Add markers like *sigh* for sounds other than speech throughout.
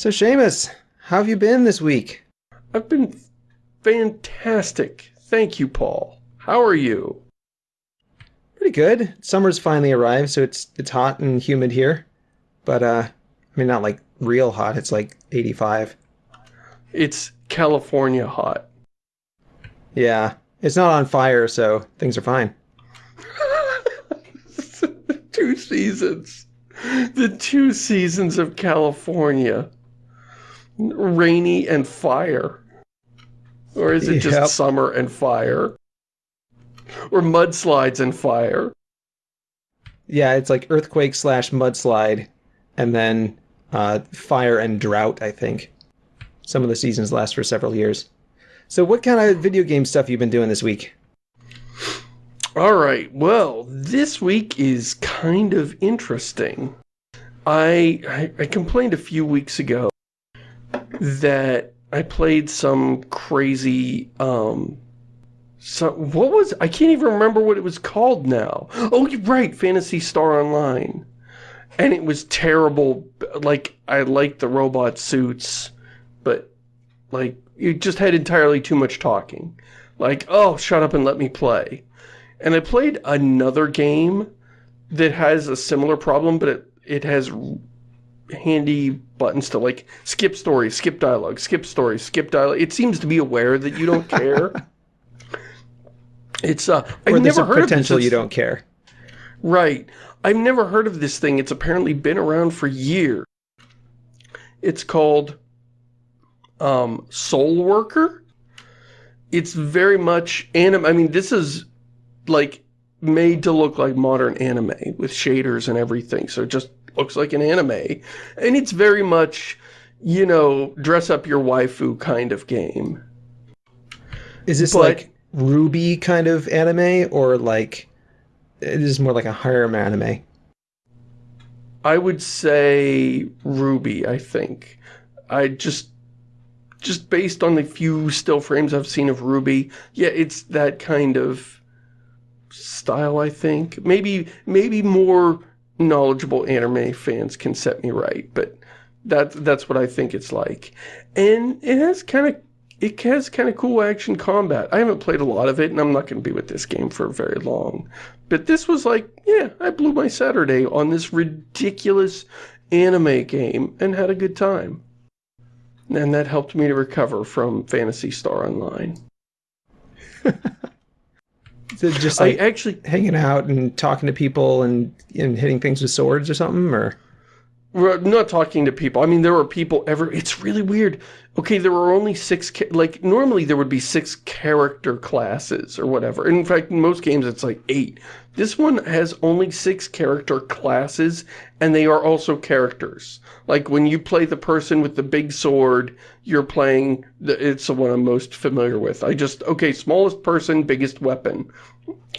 So Shamus, how have you been this week? I've been fantastic. Thank you, Paul. How are you? Pretty good. Summer's finally arrived, so it's it's hot and humid here. But uh I mean not like real hot, it's like 85. It's California hot. Yeah. It's not on fire, so things are fine. *laughs* two seasons. The two seasons of California. Rainy and fire. Or is it just Yep. summer and fire? Or mudslides and fire? Yeah, it's like earthquake slash mudslide, and then uh, fire and drought, I think. Some of the seasons last for several years. So what kind of video game stuff you been doing this week? All right. Well, this week is kind of interesting. I, I I complained a few weeks ago that I played some crazy um so what was I can't even remember what it was called now. Oh, you're right, Phantasy Star Online. And it was terrible. Like I liked the robot suits, but like you just had entirely too much talking. Like, oh, shut up and let me play. And I played another game that has a similar problem, but it, it has handy buttons to like skip story, skip dialogue, skip story, skip dialogue. It seems to be aware that you don't care. *laughs* it's uh I've Or there's never a heard potential of this. you don't care. Right. I've never heard of this thing. It's apparently been around for years. It's called um, Soul Worker. It's very much anime. I mean, this is like made to look like modern anime with shaders and everything. So just looks like an anime. And it's very much, you know, dress up your waifu kind of game. Is this But- like RWBY kind of anime, or like it is more like a harem anime? I would say RWBY, I think. I just just based on the few still frames I've seen of RWBY, yeah, it's that kind of style, I think. Maybe maybe more knowledgeable anime fans can set me right, but that that's what I think it's like. And it has kind of it has kind of cool action combat. I haven't played a lot of it, and I'm not going to be with this game for very long. But this was like, yeah, I blew my Saturday on this ridiculous anime game and had a good time. And that helped me to recover from Phantasy Star Online. *laughs* Just I actually, hanging out and talking to people and and hitting things with swords or something, or we're not talking to people. I mean, there were people ever, it's really weird. Okay, there were only six, like, normally there would be six character classes or whatever. In fact, in most games it's like eight. This one has only six character classes, and they are also characters. Like, when you play the person with the big sword, you're playing, the, it's the one I'm most familiar with. I just, okay, smallest person, biggest weapon.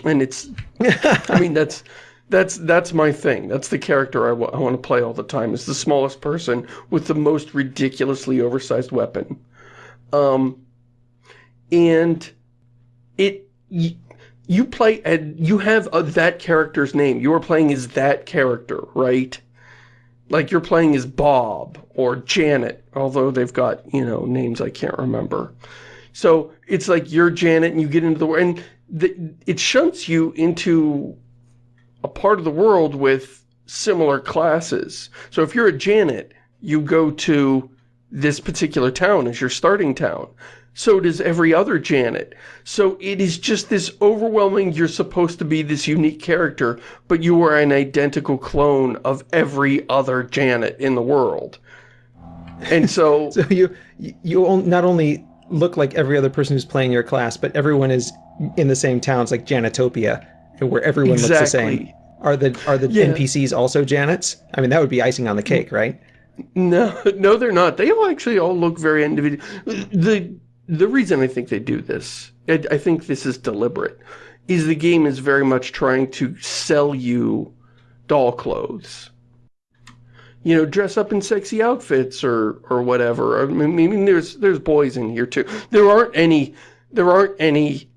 And it's, I mean, that's, that's, that's my thing. That's the character I I want to play all the time, is the smallest person with the most ridiculously oversized weapon. Um, and it, you play, and you have uh, that character's name. You are playing as that character, right? Like you're playing as Bob or Janet, although they've got, you know, names I can't remember. So it's like you're Janet and you get into the world, and the, it shunts you into a part of the world with similar classes. So if you're a Janet, you go to this particular town as your starting town. So does every other Janet. So it is just this overwhelming, you're supposed to be this unique character, but you are an identical clone of every other Janet in the world. And so, *laughs* so you you not only look like every other person who's playing your class, but everyone is in the same town. It's like Janetopia, where everyone looks the same. Are the are the Yeah. NPCs also Janets? I mean, that would be icing on the cake, right? No, *laughs* no, they're not. They all actually all look very individual. The the reason I think they do this, I, I think this is deliberate, is the game is very much trying to sell you doll clothes. You know, dress up in sexy outfits or or whatever. I mean, I mean, there's there's boys in here too. There aren't any there aren't any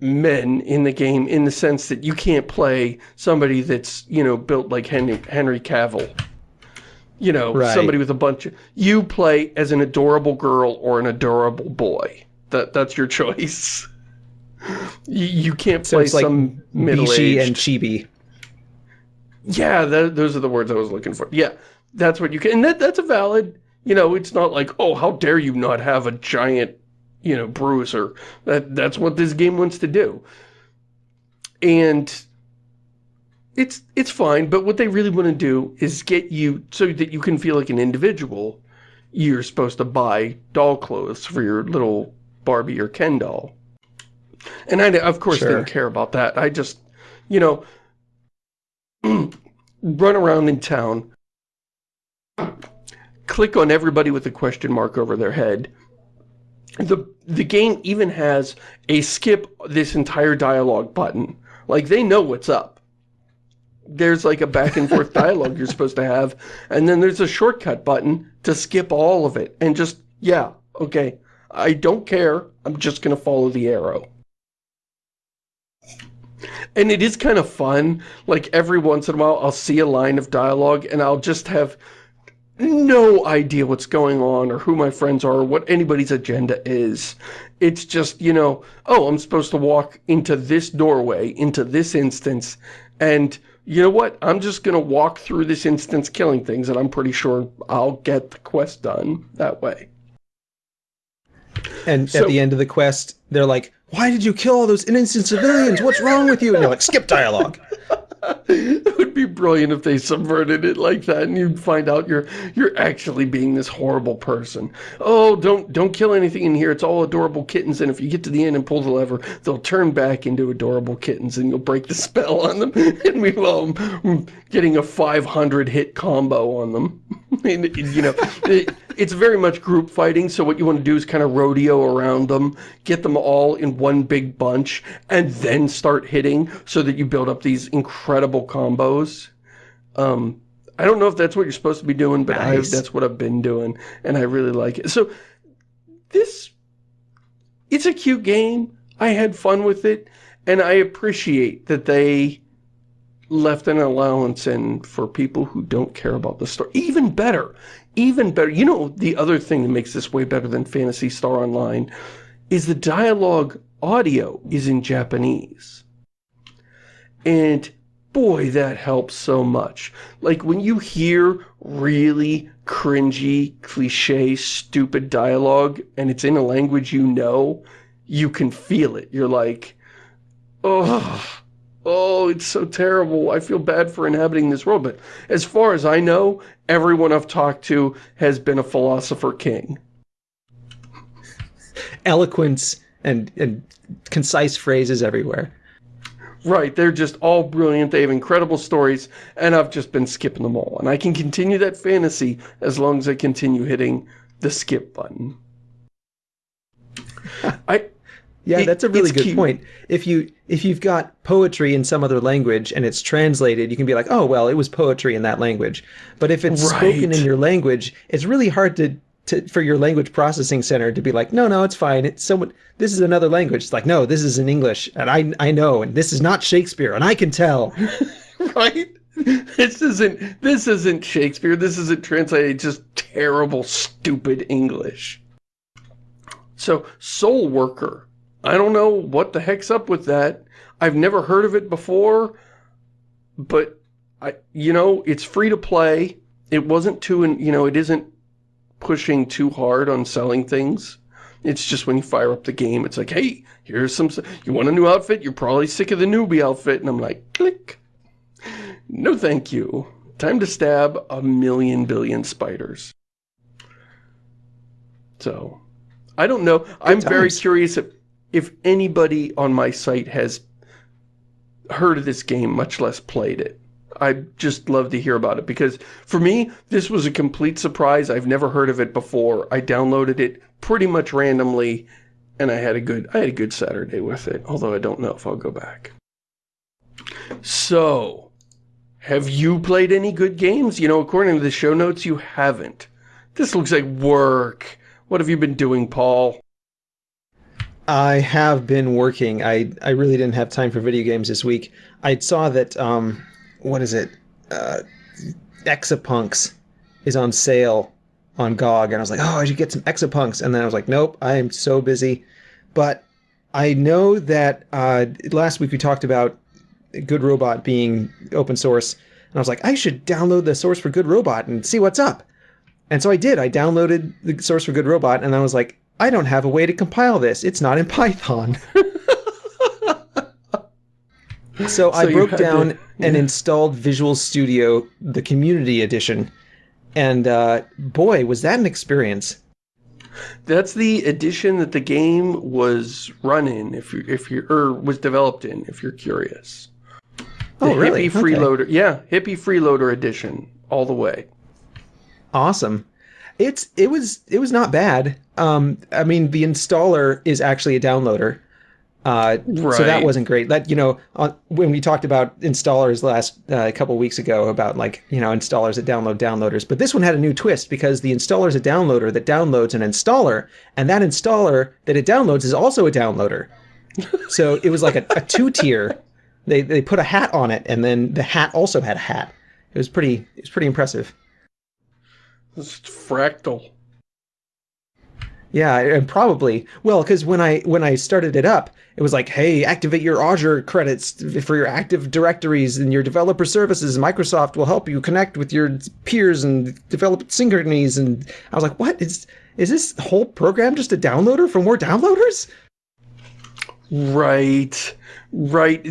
men in the game in the sense that you can't play somebody that's you know built like Henry Henry Cavill You know, Right. somebody with a bunch of... You play as an adorable girl or an adorable boy. That That's your choice. *laughs* You, you can't So play like some middle-aged... and Chibi. Yeah, those are the words I was looking for. Yeah, that's what you can... And that, that's a valid... You know, it's not like, oh, how dare you not have a giant, you know, bruiser. That That's what this game wants to do. And it's it's fine, but what they really want to do is get you so that you can feel like an individual. You're supposed to buy doll clothes for your little Barbie or Ken doll. And I, of course, Sure. didn't care about that. I just, you know, *clears throat* run around in town, click on everybody with a question mark over their head. The, the game even has a skip this entire dialogue button. Like, they know what's up there's like a back and forth *laughs* dialogue you're supposed to have, and then there's a shortcut button to skip all of it, and just, yeah, okay, I don't care, I'm just gonna follow the arrow. And it is kind of fun, like every once in a while I'll see a line of dialogue and I'll just have no idea what's going on or who my friends are or what anybody's agenda is. It's just, you know, oh, I'm supposed to walk into this doorway, into this instance, and you know what? I'm just going to walk through this instance killing things, and I'm pretty sure I'll get the quest done that way. And So- at the end of the quest, they're like, why did you kill all those innocent civilians? What's wrong with you? And you're like, skip dialogue. *laughs* brilliant if they subverted it like that and you'd find out you're you're actually being this horrible person. Oh, don't don't kill anything in here. It's all adorable kittens and if you get to the end and pull the lever, they'll turn back into adorable kittens and you'll break the *laughs* spell on them. And meanwhile, I'm mm, getting a 500 hit combo on them. *laughs* And, you know, it's very much group fighting, so what you want to do is kind of rodeo around them, get them all in one big bunch, and then start hitting so that you build up these incredible combos. Um, I don't know if that's what you're supposed to be doing, but I, that's what I've been doing, and I really like it. So, this, it's a cute game. I had fun with it, and I appreciate that they left an allowance in for people who don't care about the story. Even better, even better. You know, the other thing that makes this way better than Phantasy Star Online is the dialogue audio is in Japanese. And boy, that helps so much. Like when you hear really cringy, cliche, stupid dialogue and it's in a language you know, you can feel it. You're like, oh, oh, it's so terrible. I feel bad for inhabiting this world. But as far as I know, everyone I've talked to has been a philosopher king. Eloquence and, and concise phrases everywhere. Right, they're just all brilliant. They have incredible stories, and I've just been skipping them all. And I can continue that fantasy as long as I continue hitting the skip button. I *laughs* Yeah, It- that's a really good cute. point. If you if you've got poetry in some other language and it's translated, you can be like, "Oh, well, it was poetry in that language." But if it's spoken in your language, it's really hard to, to for your language processing center to be like, "No, no, it's fine. It's someone this is another language." It's like, "No, this is in English, and I I know, and this is not Shakespeare, and I can tell." *laughs* right? This isn't this isn't Shakespeare. This isn't translated. It's just terrible, stupid English. So, Soul Worker. I don't know what the heck's up with that. I've never heard of it before, but I, you know, it's free to play. It wasn't too, you know, it isn't pushing too hard on selling things. It's just when you fire up the game, it's like, hey, here's some, you want a new outfit? You're probably sick of the newbie outfit. And I'm like, click. No thank you. Time to stab a million billion spiders. So, I don't know. I'm very curious if, if anybody on my site has heard of this game, much less played it. I'd just love to hear about it because for me, this was a complete surprise. I've never heard of it before. I downloaded it pretty much randomly and I had a good I had a good Saturday with it, although I don't know if I'll go back. So, have you played any good games? You know, according to the show notes, you haven't. This looks like work. What have you been doing, Paul? I have been working. I I really didn't have time for video games this week. I saw that um what is it? Uh Exapunks is on sale on GOG, and I was like, oh, I should get some Exapunks, and then I was like, nope, I am so busy. But I know that uh, last week we talked about Good Robot being open source, and I was like, I should download the source for Good Robot and see what's up. And so I did. I downloaded the source for Good Robot, and I was like, I don't have a way to compile this. It's not in Python. so, *laughs* so, I broke down to, yeah. and installed Visual Studio, the Community Edition, and uh, boy, was that an experience. That's the edition that the game was run in, if you if you or was developed in, if you're curious. The oh, really? Hippie Freeloader, yeah, Hippie Freeloader edition, all the way. Awesome. It's it was it was not bad. Um, I mean, the installer is actually a downloader, uh, right. So that wasn't great. That you know, on, when we talked about installers last uh, a couple weeks ago about like you know installers that download downloaders, but this one had a new twist because the installer is a downloader that downloads an installer, and that installer that it downloads is also a downloader. so it was like a, a two tier. They they put a hat on it, and then the hat also had a hat. It was pretty. It was pretty impressive. It's fractal. Yeah, and probably well because when I when I started it up, it was like, hey, activate your Azure credits for your Active Directories and your developer services. Microsoft will help you connect with your peers and develop synchronies. And I was like, what is is this whole program just a downloader for more downloaders? Right, right.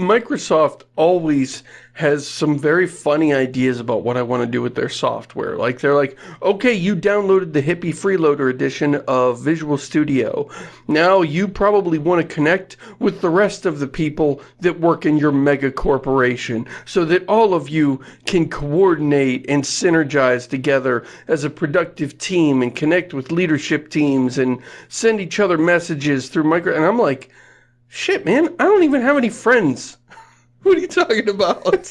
Microsoft always has some very funny ideas about what I want to do with their software. Like, they're like, okay, you downloaded the Hippie Freeloader edition of Visual Studio. Now you probably want to connect with the rest of the people that work in your mega corporation so that all of you can coordinate and synergize together as a productive team and connect with leadership teams and send each other messages through micro... And I'm like, shit, man, I don't even have any friends. *laughs* What are you talking about?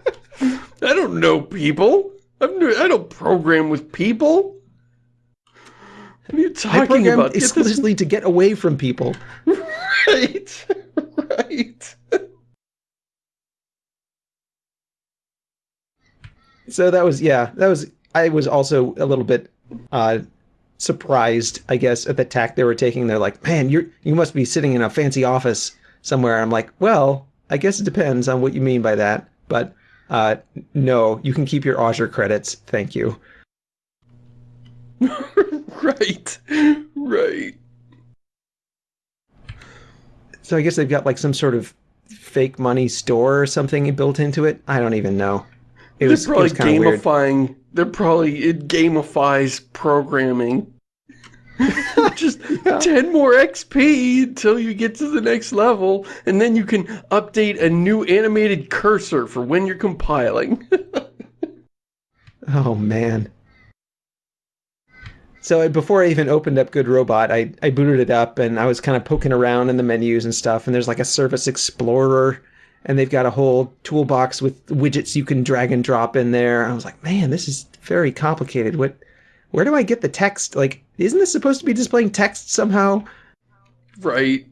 *laughs* I don't know people. I'm, I don't program with people. What are you talking I program about? explicitly to get away from people. *laughs* Right. right. So that was, yeah, that was, I was also a little bit uh, surprised, I guess, at the tack they were taking. They're like, man, you're, you must be sitting in a fancy office somewhere. I'm like, well, I guess it depends on what you mean by that, but uh, no, you can keep your Azure credits. Thank you. *laughs* right, right. So I guess they've got like some sort of fake money store or something built into it. I don't even know. It they're was, probably gamifying. Weird. They're probably it gamifies programming. *laughs* Just *laughs* yeah. 10 more XP until you get to the next level, and then you can update a new animated cursor for when you're compiling. *laughs* oh, man. So before I even opened up Good Robot, I, I booted it up and I was kind of poking around in the menus and stuff, and there's like a Service Explorer, and they've got a whole toolbox with widgets you can drag and drop in there. I was like, man, this is very complicated. What where do I get the text? Like, isn't this supposed to be displaying text somehow? Right.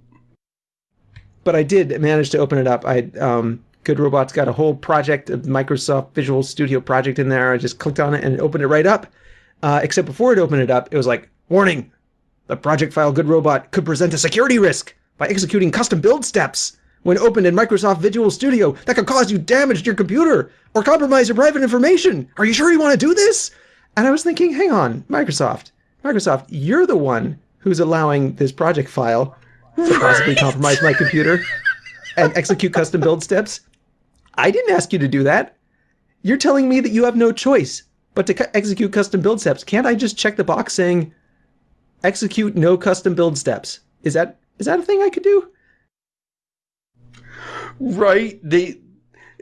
But I did manage to open it up. I um, Good Robot's got a whole project, a Microsoft Visual Studio project in there. I just clicked on it and it opened it right up. Uh, except before it opened it up, it was like, warning, the project file Good Robot could present a security risk by executing custom build steps when opened in Microsoft Visual Studio that could cause you damage to your computer or compromise your private information. Are you sure you want to do this? And I was thinking, hang on, Microsoft, Microsoft, you're the one who's allowing this project file to possibly compromise my computer and execute custom build steps. I didn't ask you to do that. You're telling me that you have no choice but to execute custom build steps. Can't I just check the box saying execute no custom build steps? Is that is that a thing I could do? Right. They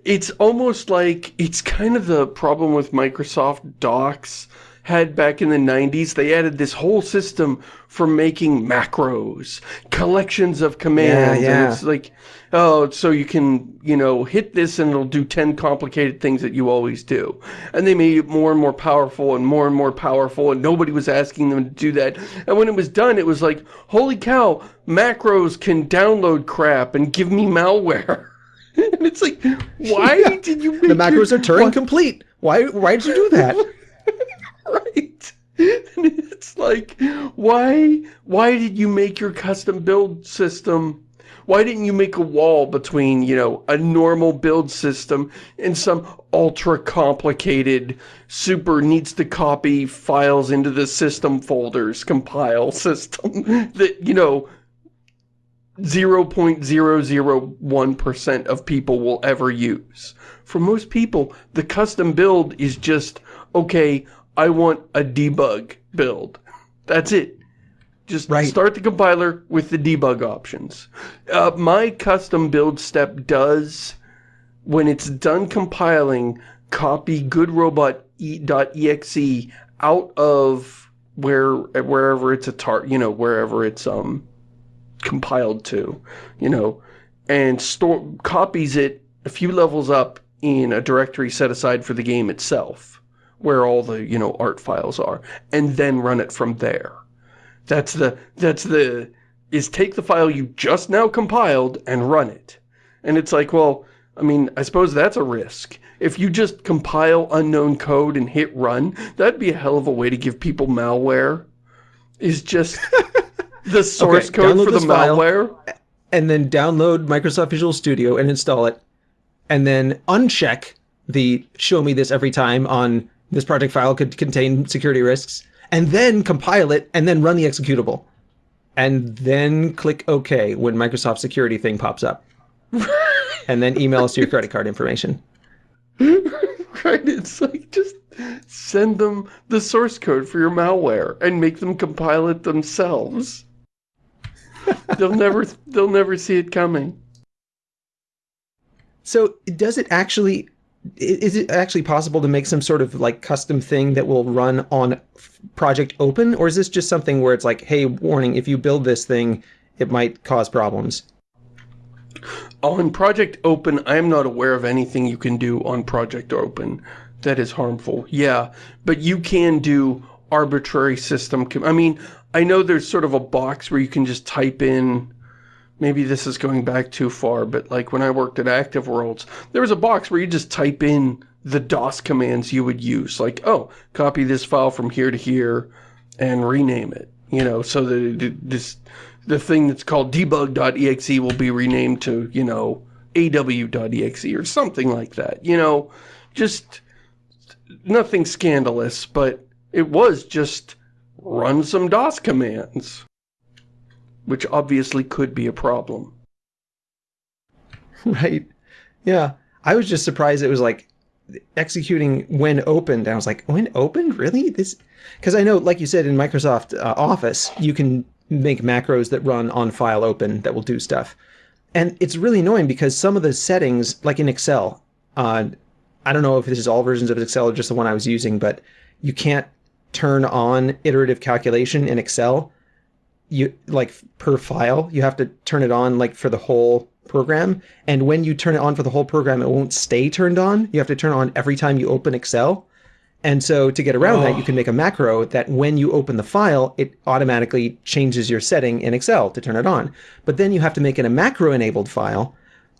it's almost like it's kind of the problem with Microsoft Docs had back in the 90s. They added this whole system for making macros, collections of commands. Yeah, yeah. And it's like, oh, so you can, you know, hit this and it'll do 10 complicated things that you always do. And they made it more and more powerful and more and more powerful and nobody was asking them to do that. And when it was done, it was like, holy cow, macros can download crap and give me malware. *laughs* and it's like, why *laughs* yeah. did you The macros are Turing complete. Why, why did you do that? *laughs* right? And it's like, why, why did you make your custom build system why didn't you make a wall between, you know, a normal build system and some ultra complicated, super needs to copy files into the system folders compile *laughs* system that, you know, 0.001% of people will ever use. For most people, the custom build is just, okay, I want a debug build. That's it. Just right. start the compiler with the debug options. Uh, my custom build step does, when it's done compiling, copy goodrobot.exe out of where wherever it's a tar you know wherever it's um compiled to you know and store copies it a few levels up in a directory set aside for the game itself where all the you know art files are and then run it from there that's the, that's the, is take the file you just now compiled and run it. And it's like, well, I mean, I suppose that's a risk. If you just compile unknown code and hit run, that'd be a hell of a way to give people malware. Is just *laughs* the source okay, code for the malware. And then download Microsoft Visual Studio and install it. And then uncheck the show me this every time on this project file could contain security risks and then compile it and then run the executable. And then click OK when Microsoft security thing pops up. *laughs* and then email us your credit card information. *laughs* right, it's like just send them the source code for your malware and make them compile it themselves. *laughs* they'll never they'll never see it coming. So does it actually is it actually possible to make some sort of like custom thing that will run on Project Open? Or is this just something where it's like, hey, warning, if you build this thing, it might cause problems? Oh, on Project Open, I am not aware of anything you can do on Project Open that is harmful. Yeah, but you can do arbitrary system. I mean, I know there's sort of a box where you can just type in maybe this is going back too far, but like when I worked at Active Worlds, there was a box where you just type in the DOS commands you would use. Like, oh, copy this file from here to here and rename it. You know, so that this, the thing that's called debug.exe will be renamed to, you know, aw.exe or something like that. You know, just nothing scandalous, but it was just run some DOS commands which obviously could be a problem. *laughs* Right. Yeah. I was just surprised it was like executing when opened. I was like, when opened? Really? This? Because I know, like you said, in Microsoft uh, Office, you can make macros that run on file open that will do stuff. And it's really annoying because some of the settings, like in Excel, uh, I don't know if this is all versions of Excel or just the one I was using, but you can't turn on iterative calculation in Excel you like per file, you have to turn it on like for the whole program. And when you turn it on for the whole program, it won't stay turned on. You have to turn on every time you open Excel. And so to get around oh. that, you oh. can make a macro that when you open the file, it automatically changes your setting in Excel to turn it on. But then you have to make it a macro enabled file.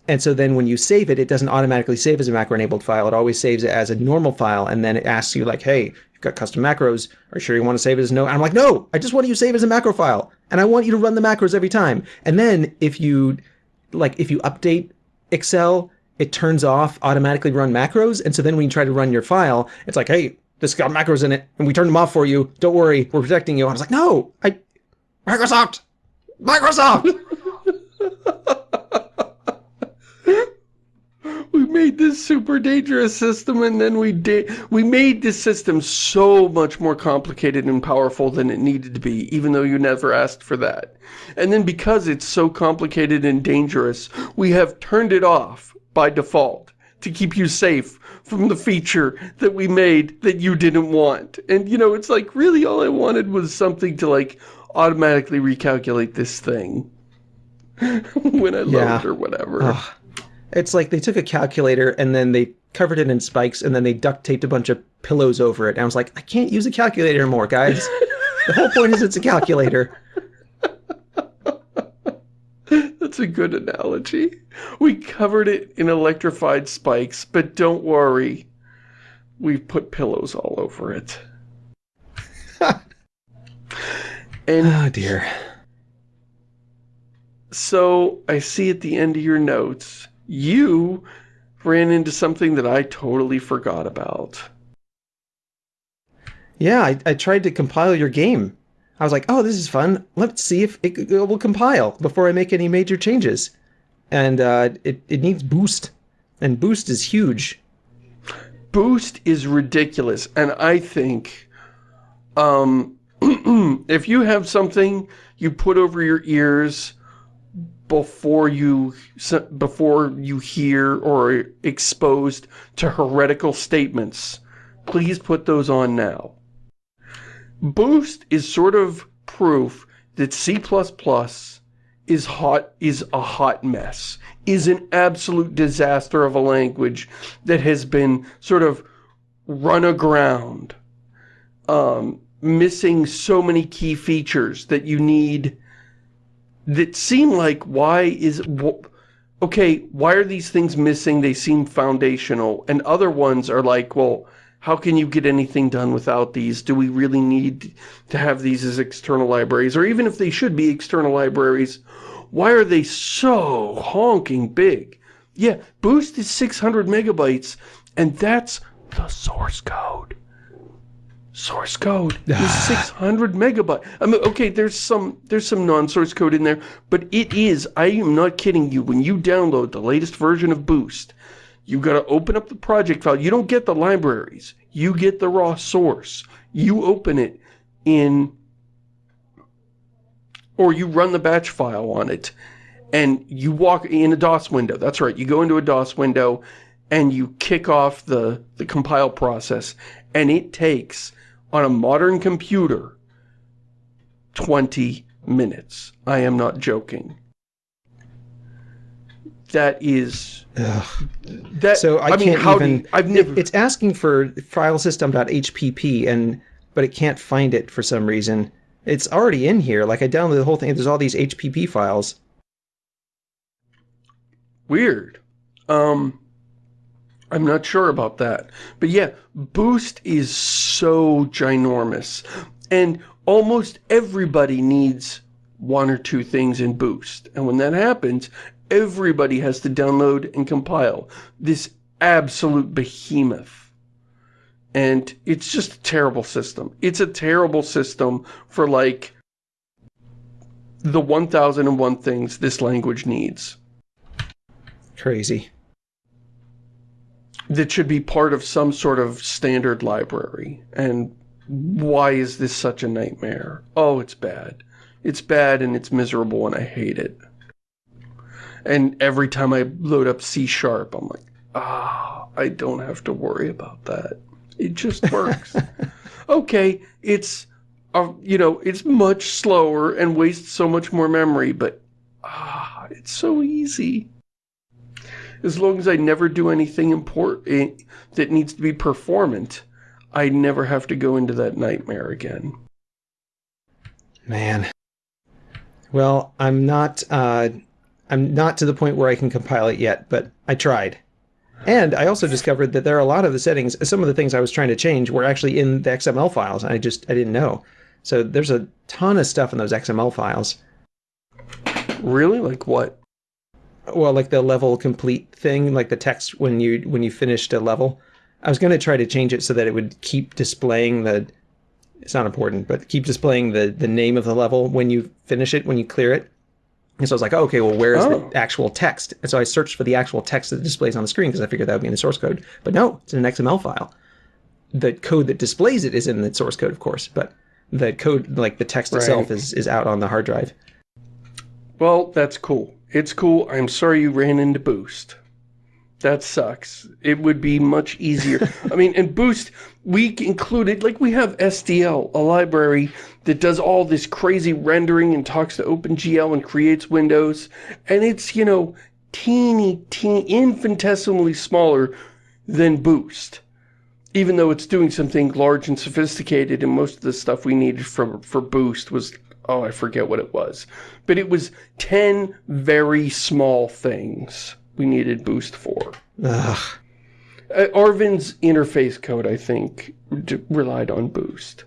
And so then when you save it, it doesn't automatically save as a macro enabled file. It always saves it as a normal file. And then it asks you like, hey, got custom macros. Are you sure you want to save it as no? And I'm like, no, I just want you to save it as a macro file. And I want you to run the macros every time. And then if you, like, if you update Excel, it turns off automatically run macros. And so then when you try to run your file, it's like, hey, this got macros in it, and we turned them off for you. Don't worry, we're protecting you. I was like, no, I, Microsoft, Microsoft. *laughs* we made this super dangerous system and then we did we made this system so much more complicated and powerful than it needed to be even though you never asked for that and then because it's so complicated and dangerous we have turned it off by default to keep you safe from the feature that we made that you didn't want and you know it's like really all I wanted was something to like automatically recalculate this thing *laughs* when I yeah. load or whatever Ugh. It's like they took a calculator and then they covered it in spikes and then they duct taped a bunch of pillows over it. And I was like, I can't use a calculator anymore, guys. the whole point is it's a calculator. *laughs* That's a good analogy. We covered it in electrified spikes, but don't worry. We've put pillows all over it. *laughs* And Oh dear. so I see at the end of your notes, you ran into something that I totally forgot about. Yeah, I, I tried to compile your game. I was like, oh, this is fun. Let's see if it, it will compile before I make any major changes. And uh, it, it needs boost. And boost is huge. Boost is ridiculous, and I think um, *clears throat* if you have something you put over your ears before you before you hear or exposed to heretical statements, please put those on now. Boost is sort of proof that C++ is hot is a hot mess is an absolute disaster of a language that has been sort of run aground um, missing so many key features that you need that seem like why is okay why are these things missing they seem foundational and other ones are like well how can you get anything done without these? Do we really need to have these as external libraries? Or even if they should be external libraries, why are they so honking big? Yeah, Boost is 600 megabytes, and that's the source code. Source code is *sighs* 600 megabytes. I mean, okay, there's some there's some non-source code in there, but it is, I am not kidding you, when you download the latest version of Boost, you've got to open up the project file. You don't get the libraries. You get the raw source. You open it in or you run the batch file on it and you walk in a DOS window. That's right. You go into a DOS window and you kick off the, the compile process and it takes on a modern computer 20 minutes. I am not joking. That is Ugh. that so I, I mean can't how even do you, I've never it, it's asking for filesystem.hpp and but it can't find it for some reason it's already in here. Like I downloaded the whole thing. There's all these HPP files. Weird. Um, I'm not sure about that. But yeah, Boost is so ginormous. And almost everybody needs one or two things in Boost. And when that happens, everybody has to download and compile this absolute behemoth. And it's just a terrible system. It's a terrible system for like the 1001 things this language needs. Crazy. That should be part of some sort of standard library. And why is this such a nightmare? Oh, it's bad. It's bad and it's miserable and I hate it. And every time I load up C Sharp, I'm like, ah, I don't have to worry about that. It just *laughs* works. okay, it's, uh, you know, it's much slower and wastes so much more memory, but ah, it's so easy. As long as I never do anything important eh, that needs to be performant, I never have to go into that nightmare again. Man. Well, I'm not, uh, I'm not to the point where I can compile it yet, but I tried. And I also discovered that there are a lot of the settings, some of the things I was trying to change were actually in the XML files. I just, I didn't know. So there's a ton of stuff in those XML files. Really? Like what? Well, like the level complete thing, like the text when you when you finished a level. I was going to try to change it so that it would keep displaying the it's not important, but keep displaying the the name of the level when you finish it, when you clear it. And so I was like, oh, okay, well, where is oh. the actual text? And so I searched for the actual text that displays on the screen because I figured that would be in the source code. But no, it's in an XML file. The code that displays it is in the source code, of course, but the code, like the text right. itself, is, is out on the hard drive. Well, that's cool. It's cool. I'm sorry you ran into Boost. That sucks. It would be much easier. *laughs* I mean, and Boost, we included, like we have SDL, a library that does all this crazy rendering and talks to OpenGL and creates windows. And it's, you know, teeny, teeny, infinitesimally smaller than Boost. Even though it's doing something large and sophisticated and most of the stuff we needed for, for Boost was, oh, I forget what it was. But it was 10 very small things we needed Boost for. Ugh. Uh, Arvin's interface code, I think, relied on Boost.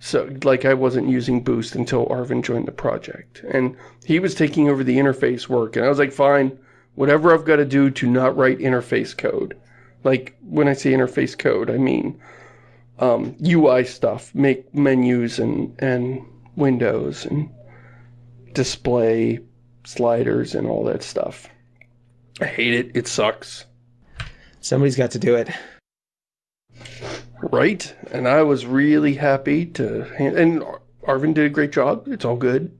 So, like, I wasn't using Boost until Arvin joined the project. And he was taking over the interface work, and I was like, fine, whatever I've got to do to not write interface code. Like, when I say interface code, I mean um, UI stuff, make menus and, and windows and display sliders and all that stuff. I hate it. It sucks. Somebody's got to do it. Right? And I was really happy to... And Arvin did a great job. It's all good.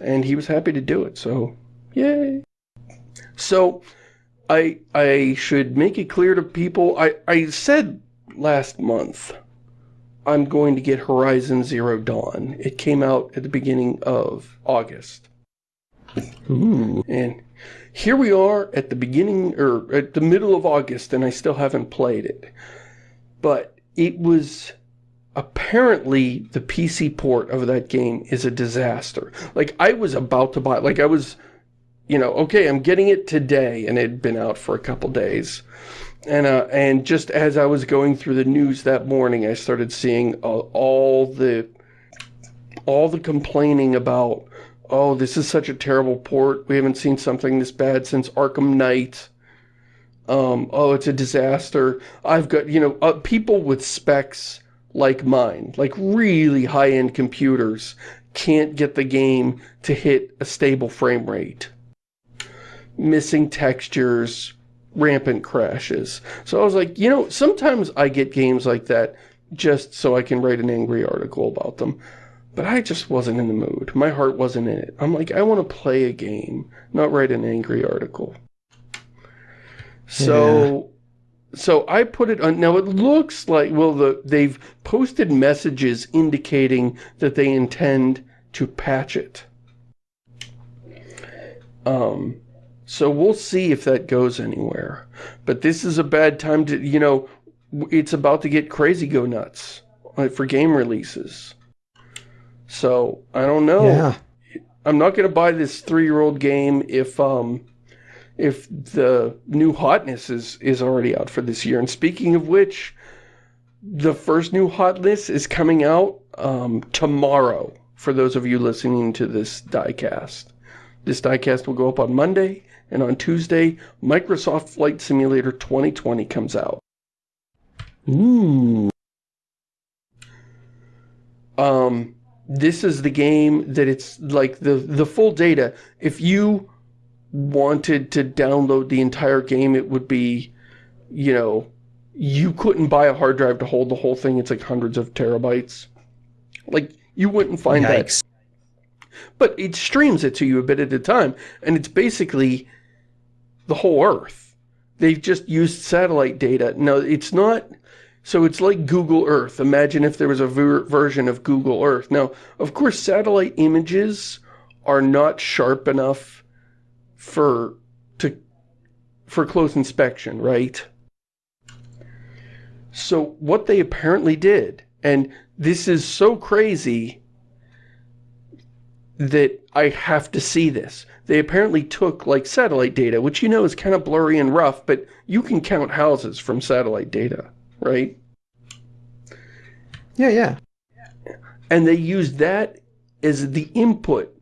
And he was happy to do it, so yay. So, I I should make it clear to people, I, I said last month I'm going to get Horizon Zero Dawn. It came out at the beginning of August. Ooh. And here we are at the beginning, or at the middle of August, and I still haven't played it. But it was apparently the PC port of that game is a disaster. Like, I was about to buy, like, I was, you know, okay, I'm getting it today, and it had been out for a couple days. And, uh, and just as I was going through the news that morning, I started seeing uh, all the, all the complaining about, oh, this is such a terrible port. We haven't seen something this bad since Arkham Knight. Um, oh, it's a disaster. I've got, you know, uh, people with specs like mine, like really high-end computers, can't get the game to hit a stable frame rate. Missing textures, rampant crashes. So I was like, you know, sometimes I get games like that just so I can write an angry article about them. But I just wasn't in the mood. My heart wasn't in it. I'm like, I want to play a game, not write an angry article. So, yeah. so I put it on, now it looks like, well, the, they've posted messages indicating that they intend to patch it. Um, so we'll see if that goes anywhere. But this is a bad time to, you know, it's about to get crazy go nuts for game releases. So, I don't know. Yeah. I'm not going to buy this three-year-old game if, um, if the new hotness is, is already out for this year. And speaking of which, the first new hotness is coming out um, tomorrow for those of you listening to this diecast. This diecast will go up on Monday, and on Tuesday, Microsoft Flight Simulator 2020 comes out. Ooh. Um, this is the game that it's like the, the full data. If you wanted to download the entire game, it would be, you know, you couldn't buy a hard drive to hold the whole thing. It's like hundreds of terabytes. Like, you wouldn't find Yikes. that. But it streams it to you a bit at a time. And it's basically the whole Earth. They've just used satellite data. No, it's not... So it's like Google Earth. Imagine if there was a ver version of Google Earth. Now, of course, satellite images are not sharp enough for to for close inspection, right? So what they apparently did, and this is so crazy that I have to see this. They apparently took like satellite data, which you know is kind of blurry and rough, but you can count houses from satellite data, right? Yeah, yeah. And they used that as the input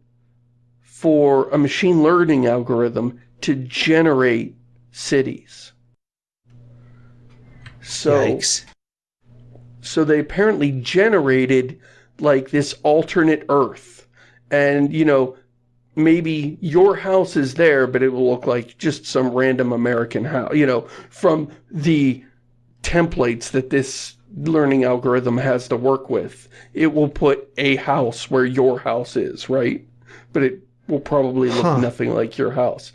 for a machine learning algorithm to generate cities. So, Yikes. so they apparently generated like this alternate Earth. And, you know, maybe your house is there, but it will look like just some random American house, you know, from the templates that this learning algorithm has to work with. It will put a house where your house is, right? But it will probably look huh. nothing like your house.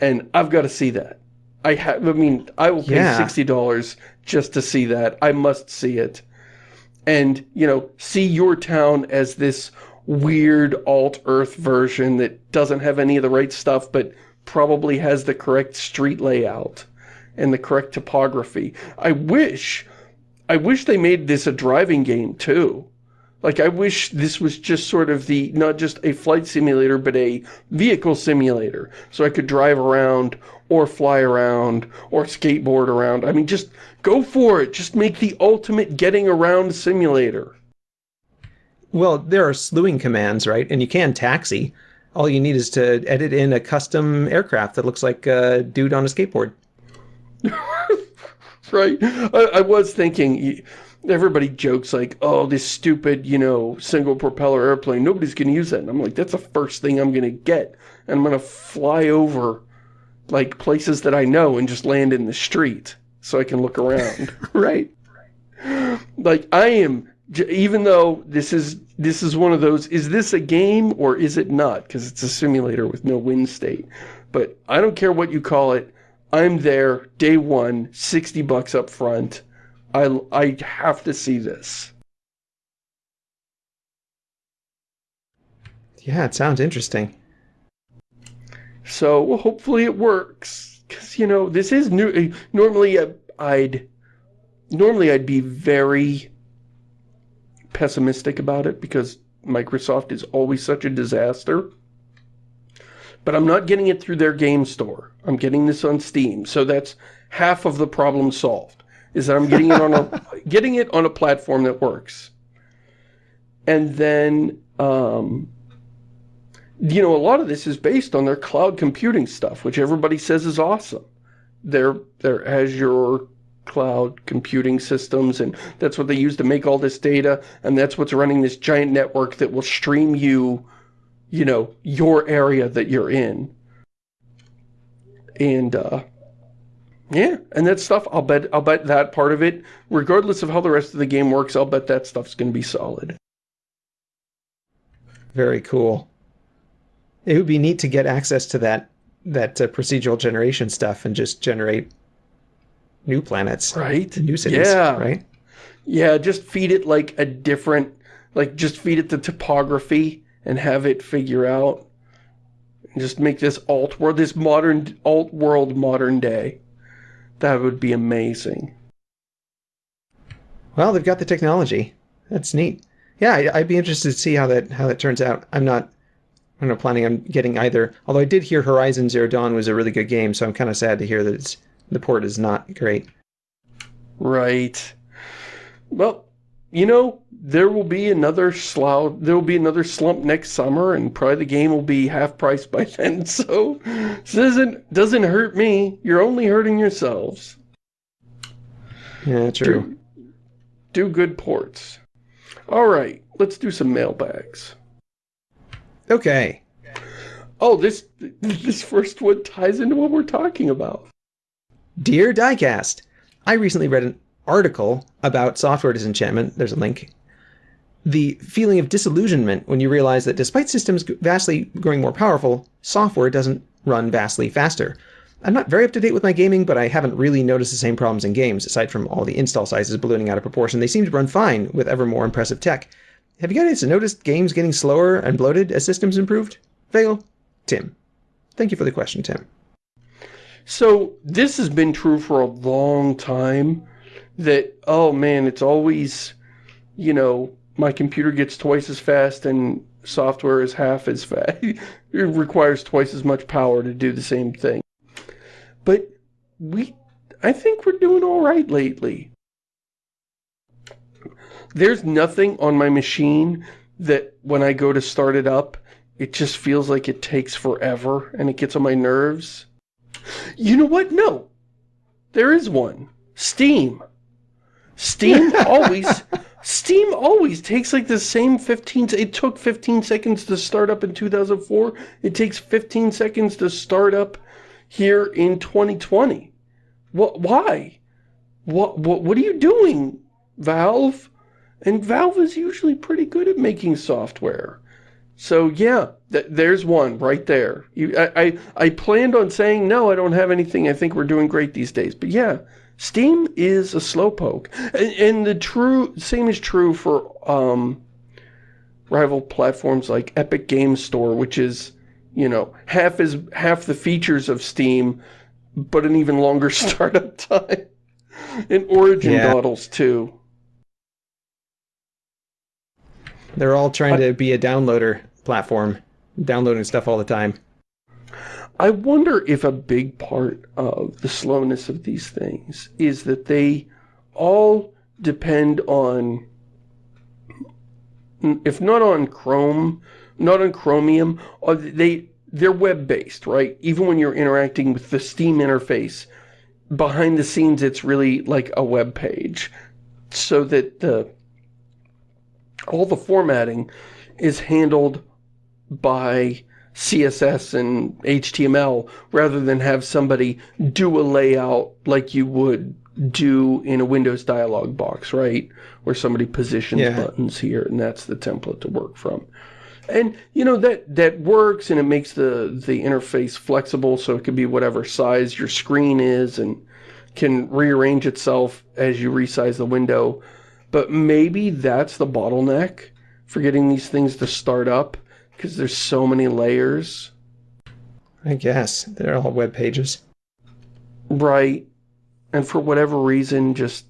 And I've got to see that. I have, I mean, I will pay yeah. $60 just to see that. I must see it. And, you know, see your town as this weird alt-earth version that doesn't have any of the right stuff, but probably has the correct street layout and the correct topography. I wish, I wish they made this a driving game too. Like, I wish this was just sort of the, not just a flight simulator, but a vehicle simulator. So I could drive around, or fly around, or skateboard around. I mean, just go for it. Just make the ultimate getting around simulator. Well, there are slewing commands, right? And you can taxi. All you need is to edit in a custom aircraft that looks like a dude on a skateboard. *laughs* right? I, I, was thinking, everybody jokes like, oh, this stupid, you know, single propeller airplane, nobody's going to use that. And I'm like, that's the first thing I'm going to get. And I'm going to fly over, like, places that I know and just land in the street so I can look around, *laughs* right? Like, I am, even though this is, this is one of those, is this a game or is it not? Because it's a simulator with no win state. But I don't care what you call it, I'm there, day one, 60 bucks up front. I, I have to see this. Yeah, it sounds interesting. So, well, hopefully it works. Because, you know, this is new. Normally, uh, I'd... Normally, I'd be very pessimistic about it because Microsoft is always such a disaster. But I'm not getting it through their game store. I'm getting this on Steam. So that's half of the problem solved. Is that I'm getting it on a *laughs* getting it on a platform that works. And then um, you know, a lot of this is based on their cloud computing stuff, which everybody says is awesome. Their their Azure cloud computing systems, and that's what they use to make all this data, and that's what's running this giant network that will stream you you know, your area that you're in. And, uh, yeah, and that stuff, I'll bet, I'll bet that part of it, regardless of how the rest of the game works, I'll bet that stuff's going to be solid. Very cool. It would be neat to get access to that, that uh, procedural generation stuff and just generate new planets. Right. New cities, yeah. right? Yeah, just feed it like a different, like just feed it the topography and have it figure out and just make this alt world, this modern alt world modern day. That would be amazing. Well, they've got the technology. That's neat. Yeah, I'd be interested to see how that how that turns out. I'm not I'm not planning on getting either. Although I did hear Horizon Zero Dawn was a really good game, so I'm kind of sad to hear that it's, the port is not great. Right. Well, you know, there will be another slough, there will be another slump next summer, and probably the game will be half price by *laughs* then. So, this doesn't doesn't hurt me. You're only hurting yourselves. Yeah, true. Do, do good ports. All right, let's do some mailbags. Okay. Oh, this this first one ties into what we're talking about. Dear Diecast, I recently read an article about software disenchantment, there's a link, the feeling of disillusionment when you realize that despite systems vastly growing more powerful, software doesn't run vastly faster. I'm not very up to date with my gaming, but I haven't really noticed the same problems in games, aside from all the install sizes ballooning out of proportion. They seem to run fine with ever more impressive tech. Have you guys noticed games getting slower and bloated as systems improved? Fail? Tim. Thank you for the question, Tim. So, this has been true for a long time that, oh man, it's always, you know, my computer gets twice as fast and software is half as fast. *laughs* it requires twice as much power to do the same thing. But we, I think we're doing all right lately. There's nothing on my machine that when I go to start it up, it just feels like it takes forever and it gets on my nerves. You know what? No. There is one. Steam. Steam *laughs* always Steam always takes like the same 15 it took 15 seconds to start up in 2004 it takes 15 seconds to start up here in 2020 what why what what what are you doing Valve and Valve is usually pretty good at making software so yeah th there's one right there you, I, I I planned on saying no I don't have anything I think we're doing great these days but yeah Steam is a slowpoke. And, and the true same is true for um, rival platforms like Epic Games Store, which is, you know, half is half the features of Steam, but an even longer *laughs* startup time. and Origin yeah. dawdles too. They're all trying to be a downloader platform, downloading stuff all the time. I wonder if a big part of the slowness of these things is that they all depend on if not on Chrome, not on Chromium, they they're web-based, right? Even when you're interacting with the Steam interface, behind the scenes it's really like a web page so that the all the formatting is handled by CSS and HTML rather than have somebody do a layout like you would do in a Windows dialog box, right? Where somebody positions yeah. buttons here and that's the template to work from. And, you know, that, that works and it makes the, the interface flexible so it can be whatever size your screen is and can rearrange itself as you resize the window. But maybe that's the bottleneck for getting these things to start up because there's so many layers. I guess. They're all web pages. Right. And for whatever reason, just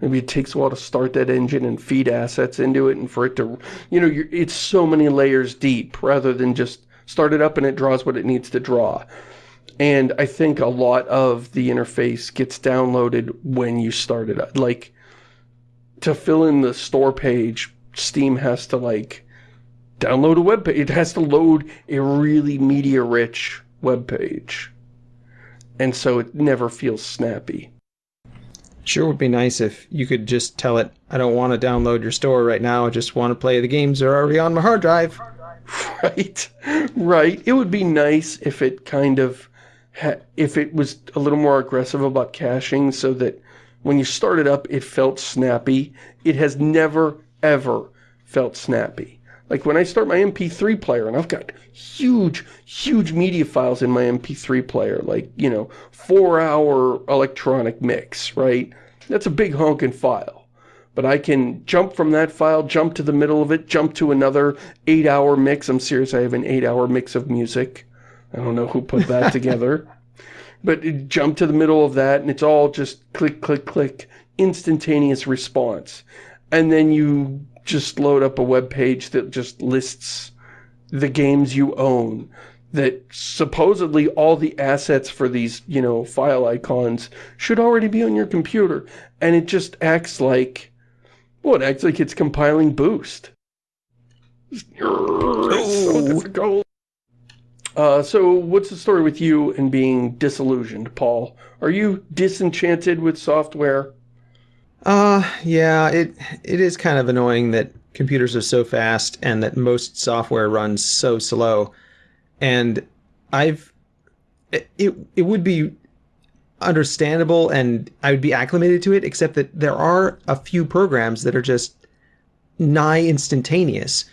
maybe it takes a while to start that engine and feed assets into it and for it to, you know, it's so many layers deep rather than just start it up and it draws what it needs to draw. And I think a lot of the interface gets downloaded when you start it up. Like, to fill in the store page, Steam has to, like, download a web page. It has to load a really media-rich web page. And so it never feels snappy. Sure would be nice if you could just tell it, I don't want to download your store right now, I just want to play the games that are already on my hard drive. *laughs* Right, right. It would be nice if it kind of, if it was a little more aggressive about caching so that when you start it up, it felt snappy. It has never, ever felt snappy. Like when I start my MP3 player, and I've got huge, huge media files in my MP3 player, like, you know, four-hour electronic mix, right? That's a big honking file. But I can jump from that file, jump to the middle of it, jump to another eight-hour mix. I'm serious, I have an eight-hour mix of music. I don't know who put that *laughs* together. But jump to the middle of that, and it's all just click, click, click, instantaneous response. And then you just load up a web page that just lists the games you own that supposedly all the assets for these, you know, file icons should already be on your computer. And it just acts like, well, it acts like it's compiling Boost. so difficult. Uh, so what's the story with you and being disillusioned, Paul? Are you disenchanted with software? Uh, yeah, it it is kind of annoying that computers are so fast and that most software runs so slow. And I've it it would be understandable and I would be acclimated to it, except that there are a few programs that are just nigh instantaneous.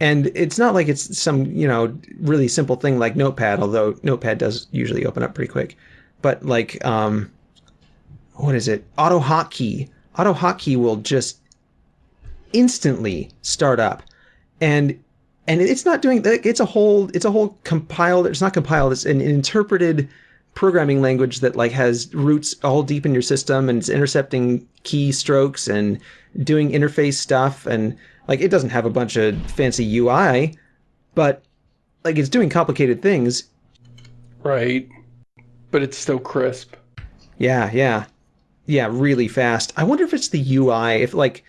And it's not like it's some, you know, really simple thing like Notepad, although Notepad does usually open up pretty quick. But like, um, what is it? AutoHotkey AutoHotkey will just instantly start up, and and it's not doing. It's a whole it's a whole compiled. It's not compiled. It's an interpreted programming language that like has roots all deep in your system and it's intercepting keystrokes and doing interface stuff and like it doesn't have a bunch of fancy UI, but like it's doing complicated things. Right. But it's still crisp. Yeah, yeah yeah, really fast. I wonder if it's the UI, if like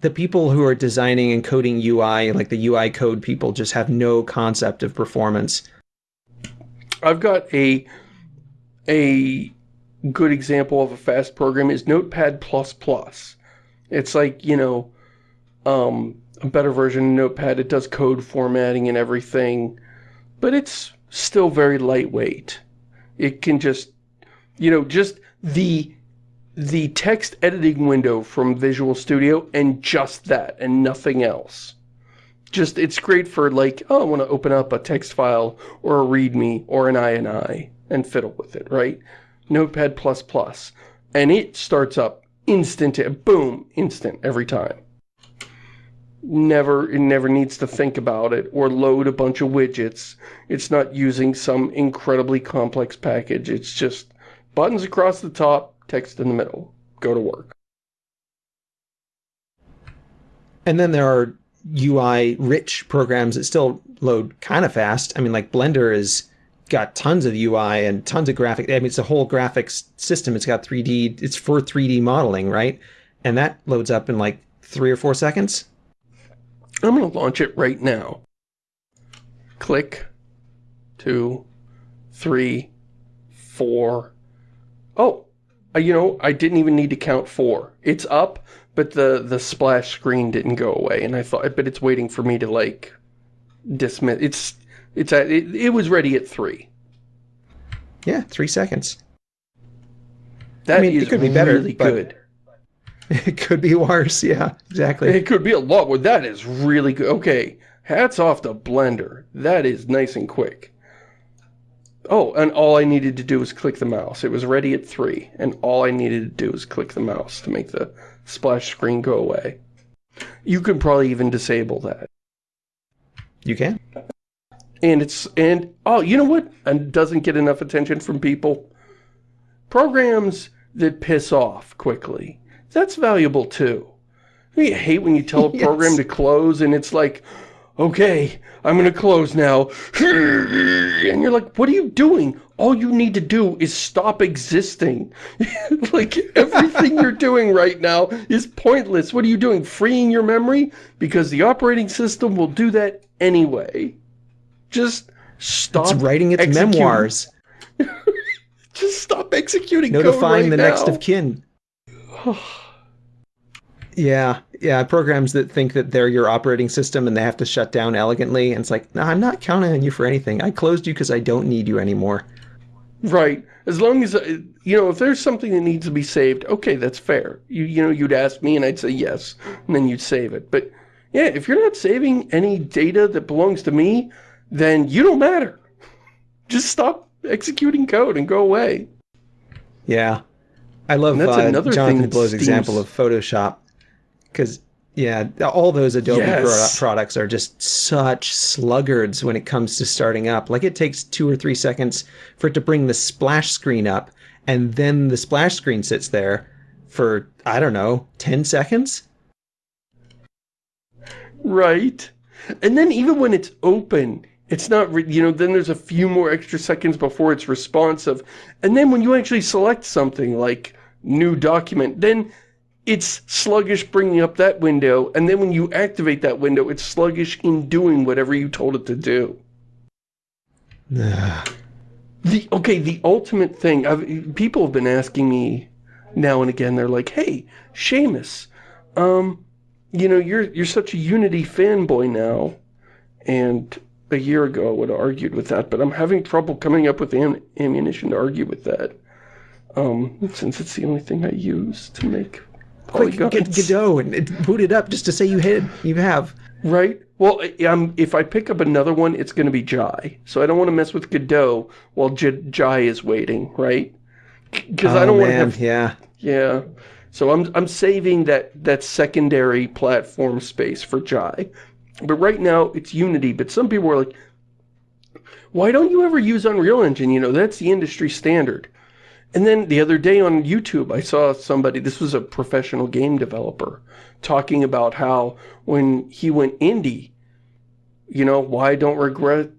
the people who are designing and coding UI, like the UI code people just have no concept of performance. I've got a a good example of a fast program is Notepad++. It's like, you know, um, a better version of Notepad. It does code formatting and everything, but it's still very lightweight. It can just, you know, just the the text editing window from Visual Studio and just that and nothing else. Just, it's great for like, oh, I want to open up a text file or a README or an INI and fiddle with it, right? Notepad++. And it starts up instant, boom, instant every time. Never, it never needs to think about it or load a bunch of widgets. It's not using some incredibly complex package. It's just buttons across the top, text in the middle. Go to work. And then there are UI-rich programs that still load kind of fast. I mean, like Blender has got tons of UI and tons of graphic. I mean, it's a whole graphics system. It's got 3D. It's for 3D modeling, right? And that loads up in like three or four seconds. I'm going to launch it right now. Click. Two. Three. Four. Oh, uh, you know, I didn't even need to count four. It's up, but the, the splash screen didn't go away. And I thought, but it's waiting for me to, like, dismiss. It's, it's at, it, it was ready at three. Yeah, three seconds. That I mean, is it could be better, really good. *laughs* It could be worse. Yeah, exactly. It could be a lot, but that is really good. Okay, hats off to Blender. That is nice and quick. Oh, and all I needed to do was click the mouse. It was ready at 3, and all I needed to do was click the mouse to make the splash screen go away. You can probably even disable that. You can. And it's, and, oh, you know what? And doesn't get enough attention from people? Programs that piss off quickly. That's valuable too. I hate when you tell a *laughs* program Yes. to close and it's like, okay, I'm gonna close now. *laughs* And you're like, what are you doing? All you need to do is stop existing. *laughs* like, everything you're doing right now is pointless. What are you doing? Freeing your memory? Because the operating system will do that anyway. Just stop It's writing its executing. memoirs, Just stop executing code notifying right the next of kin. *sighs* Yeah, yeah, programs that think that they're your operating system and they have to shut down elegantly. And it's like, no, I'm not counting on you for anything. I closed you because I don't need you anymore. Right. As long as, uh, you know, if there's something that needs to be saved, okay, that's fair. You, you know, you'd ask me and I'd say yes, and then you'd save it. But yeah, if you're not saving any data that belongs to me, then you don't matter. *laughs* Just stop executing code and go away. Yeah. I love And that's uh, another Jonathan that Blow's Steam's- example of Photoshop. Because, yeah, all those Adobe pro- Yes. products are just such sluggards when it comes to starting up. Like, it takes two or three seconds for it to bring the splash screen up, and then the splash screen sits there for, I don't know, 10 seconds? Right. And then even when it's open, it's not, re- you know, then there's a few more extra seconds before it's responsive. And then when you actually select something like new document, then it's sluggish bringing up that window. And then when you activate that window, it's sluggish in doing whatever you told it to do. *sighs* The, okay, the ultimate thing, I've, people have been asking me now and again, they're like, hey, Shamus, um, you know, you're, you're such a Unity fanboy now, and a year ago I would have argued with that, but I'm having trouble coming up with am ammunition to argue with that, um, since it's the only thing I use to make Quick, polygons. get Godot and boot it up just to say you hit. You have. Right? Well, um, if I pick up another one, it's going to be Jai. So I don't want to mess with Godot while J Jai is waiting, right? Because I Oh, don't want to have... Yeah. Yeah. So I'm, I'm saving that, that secondary platform space for Jai. But right now, it's Unity. But some people are like, why don't you ever use Unreal Engine? You know, that's the industry standard. And then the other day on YouTube, I saw somebody, this was a professional game developer, talking about how when he went indie, you know, why don't regret,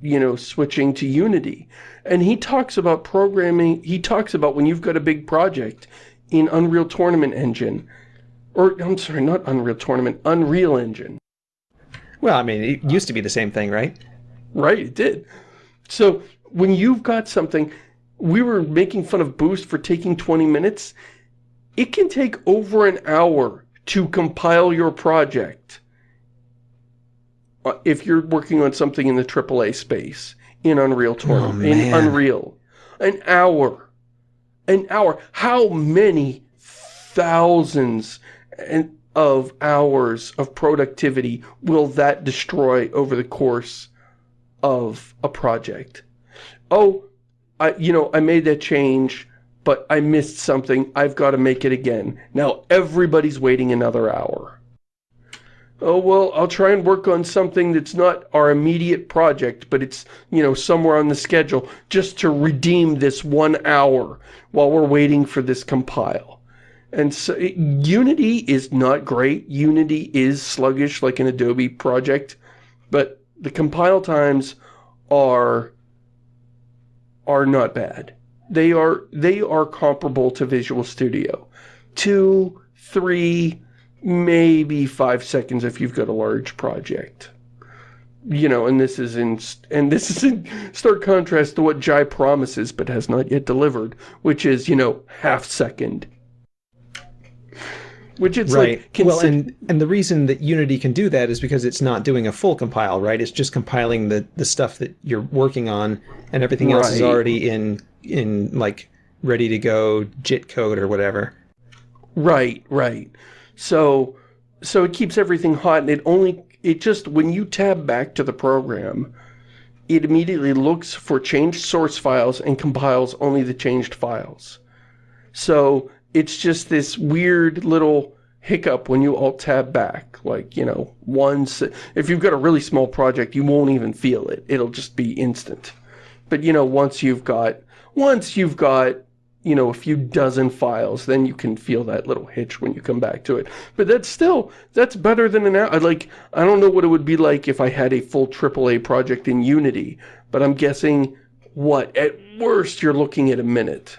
you know, switching to Unity. And he talks about programming, he talks about when you've got a big project in Unreal Tournament Engine, or I'm sorry, not Unreal Tournament, Unreal Engine. Well, I mean, it used to be the same thing, right? Right, it did. So when you've got something, we were making fun of Boost for taking 20 minutes. It can take over an hour to compile your project uh, if you're working on something in the AAA space in Unreal Tournament, in. Unreal. An hour. An hour. How many thousands of hours of productivity will that destroy over the course of a project. Oh, I, you know, I made that change, but I missed something. I've got to make it again. Now everybody's waiting another hour. Oh, well, I'll try and work on something that's not our immediate project, but it's, you know, somewhere on the schedule, just to redeem this one hour while we're waiting for this compile. And so it- Unity is not great. Unity is sluggish like an Adobe project, but the compile times are are not bad. They are they are comparable to Visual Studio. Two, three, maybe five seconds if you've got a large project. You know, and this is in and this is in stark contrast to what Jai promises but has not yet delivered, which is, you know, half second. Which it's right. like well, and and the reason that Unity can do that is because it's not doing a full compile, right? It's just compiling the the stuff that you're working on, and everything else is already in in like ready to go JIT code or whatever. Right, right. So, so it keeps everything hot and it only, it just, when you tab back to the program, it immediately looks for changed source files and compiles only the changed files. So it's just this weird little hiccup when you alt tab back. Like, you know, once, if you've got a really small project, you won't even feel it. It'll just be instant. But, you know, once you've got, once you've got you know, a few dozen files, then you can feel that little hitch when you come back to it. But that's still, that's better than an hour. Like, I don't know what it would be like if I had a full AAA project in Unity, but I'm guessing, what, at worst, you're looking at a minute.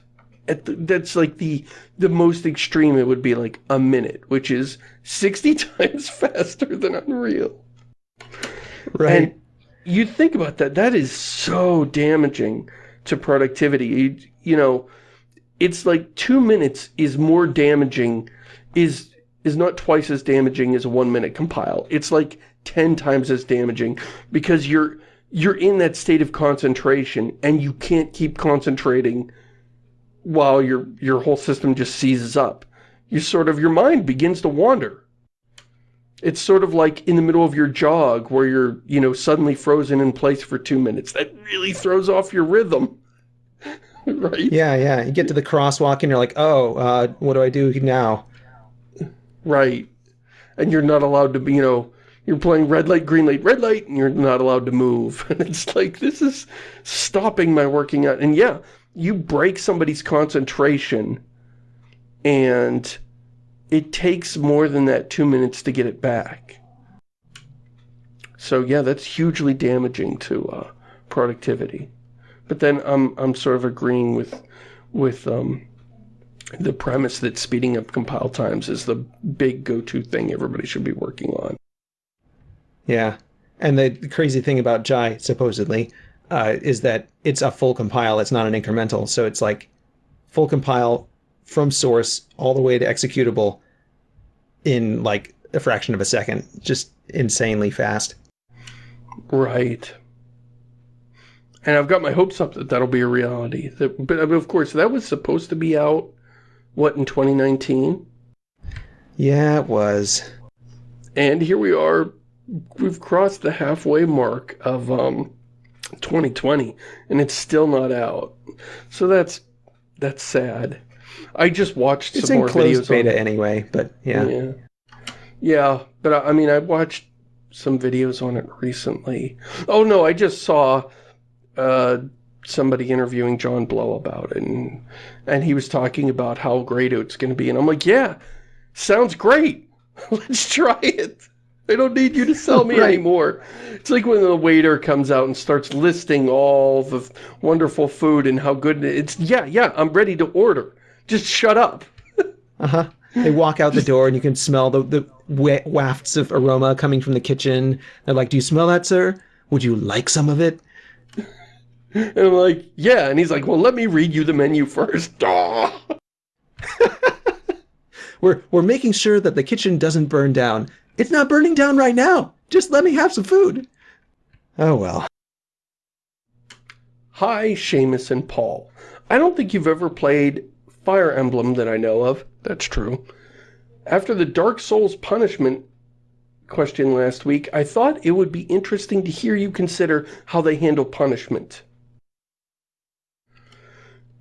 At the, that's like the, the most extreme, it would be like a minute, which is 60 *laughs* times faster than Unreal. Right. And you think about that, that is so damaging to productivity. You, you know, it's like two minutes is more damaging, is is not twice as damaging as a one minute compile. It's like 10 times as damaging because you're you're in that state of concentration and you can't keep concentrating while your your whole system just seizes up. You sort of your mind begins to wander. It's sort of like in the middle of your jog where you're, you know, suddenly frozen in place for two minutes. That really throws off your rhythm. *laughs* right? Yeah, yeah. You get to the crosswalk and you're like, oh, uh, what do I do now? Right. And you're not allowed to be, you know, you're playing red light, green light, red light, and you're not allowed to move. *laughs* And it's like, this is stopping my working out. And yeah, you break somebody's concentration and it takes more than that two minutes to get it back. So yeah, that's hugely damaging to uh, productivity. But then I'm I'm sort of agreeing with with um, the premise that speeding up compile times is the big go-to thing everybody should be working on. Yeah. And the crazy thing about Jai, supposedly, uh, is that it's a full compile. It's not an incremental. So it's like full compile from source all the way to executable in like a fraction of a second. Just insanely fast. Right. And I've got my hopes up that that'll be a reality. That, but of course, that was supposed to be out, what, in 2019? Yeah, it was. And here we are, we've crossed the halfway mark of um, 2020, and it's still not out. So that's that's sad. I just watched It's some in more closed videos beta on anyway, but yeah. Yeah. Yeah, but I I mean, I watched some videos on it recently. Oh no, I just saw uh, somebody interviewing John Blow about it, and, and he was talking about how great it's going to be, and I'm like, yeah, sounds great. *laughs* Let's try it. I don't need you to *laughs* sell me Right. anymore. It's like when the waiter comes out and starts listing all the wonderful food and how good it's. Yeah, yeah, I'm ready to order. Just shut up. *laughs* Uh-huh. They walk out the door and you can smell the, the wafts of aroma coming from the kitchen. They're like, do you smell that, sir? Would you like some of it? *laughs* And I'm like, yeah. And he's like, well, let me read you the menu first. We're, we're making sure that the kitchen doesn't burn down. It's not burning down right now. Just let me have some food. Oh, well. Hi, Shamus and Paul. I don't think you've ever played Fire Emblem that I know of. That's true. After the Dark Souls punishment question last week, I thought it would be interesting to hear you consider how they handle punishment.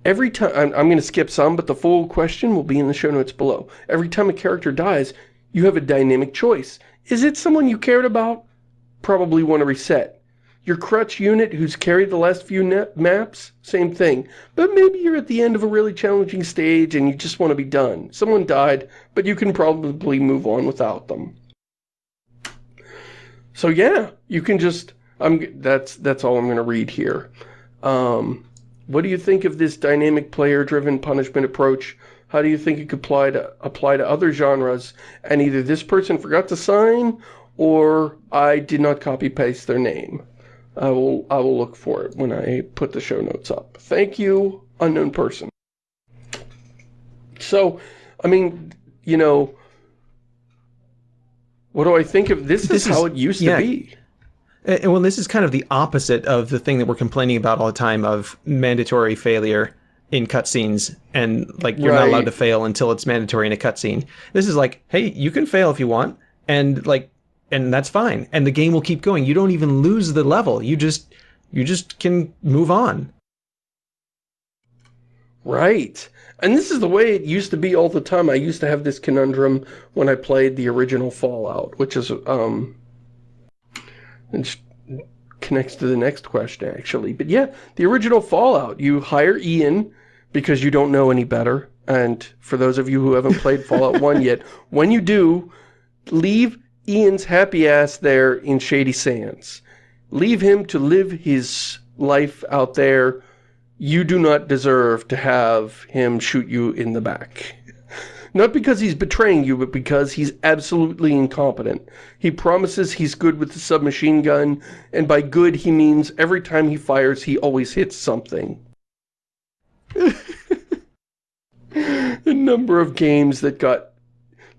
Every time, I'm, I'm going to skip some, but the full question will be in the show notes below. Every time a character dies, you have a dynamic choice. Is it someone you cared about? Probably want to reset. Your crutch unit who's carried the last few maps? Same thing. But maybe you're at the end of a really challenging stage and you just want to be done. Someone died, but you can probably move on without them. So yeah, you can just, I'm, that's, that's all I'm going to read here. Um, what do you think of this dynamic player-driven punishment approach? How do you think it could apply to, apply to other genres? And either this person forgot to sign, or I did not copy-paste their name. I will, I will look for it when I put the show notes up. Thank you, unknown person. So, I mean, you know, what do I think of this? this is how it used yeah. to be. And well, this is kind of the opposite of the thing that we're complaining about all the time of mandatory failure in cutscenes and like you're right. not allowed to fail until it's mandatory in a cutscene. This is like, hey, you can fail if you want, and like, and that's fine, and the game will keep going. You don't even lose the level. You just, you just can move on. Right. And this is the way it used to be all the time. I used to have this conundrum when I played the original Fallout, which is, um, it connects to the next question, actually. But yeah, the original Fallout, you hire Ian because you don't know any better. And for those of you who haven't played Fallout *laughs* 1 yet, when you do, leave Ian's happy ass there in Shady Sands. Leave him to live his life out there. You do not deserve to have him shoot you in the back. Not because he's betraying you, but because he's absolutely incompetent. He promises he's good with the submachine gun, and by good he means every time he fires he always hits something. The number of games that got...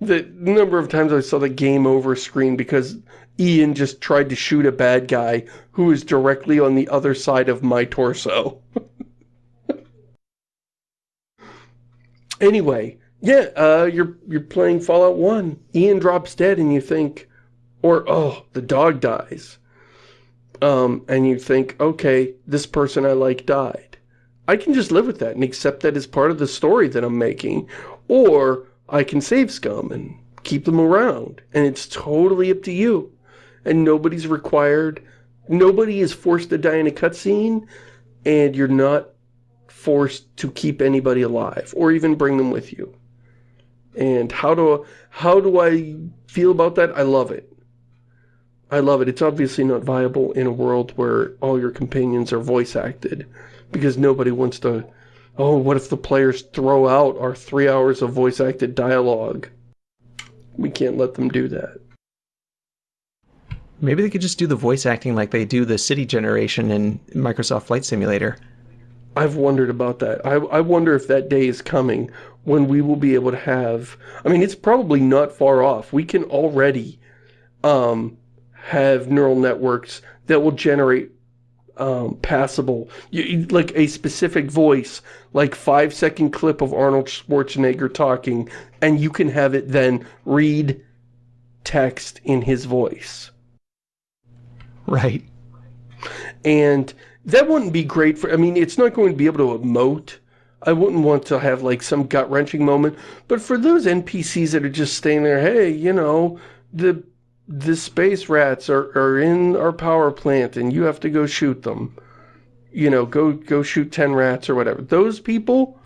The number of times I saw the game over screen because Ian just tried to shoot a bad guy who was directly on the other side of my torso. *laughs* anyway, yeah, uh, you're you're playing Fallout 1. Ian drops dead and you think, or, oh, the dog dies. Um, and you think, okay, this person I like died. I can just live with that and accept that as part of the story that I'm making. Or I can save scum and keep them around. And it's totally up to you. And nobody's required, nobody is forced to die in a cutscene, and you're not forced to keep anybody alive, or even bring them with you. And how do, how do I feel about that? I love it. I love it. It's obviously not viable in a world where all your companions are voice acted. Because nobody wants to... Oh, what if the players throw out our three hours of voice acted dialogue? We can't let them do that. Maybe they could just do the voice acting like they do the city generation in Microsoft Flight Simulator. I've wondered about that. I, I wonder if that day is coming when we will be able to have... I mean, it's probably not far off. We can already um, have neural networks that will generate um, passable, you, like a specific voice, like five second clip of Arnold Schwarzenegger talking, and you can have it then read text in his voice. Right. And that wouldn't be great for, I mean, it's not going to be able to emote. I wouldn't want to have like some gut-wrenching moment, but for those NPCs that are just staying there, hey, you know, the the space rats are, are in our power plant and you have to go shoot them. You know, go go shoot 10 rats or whatever. Those people...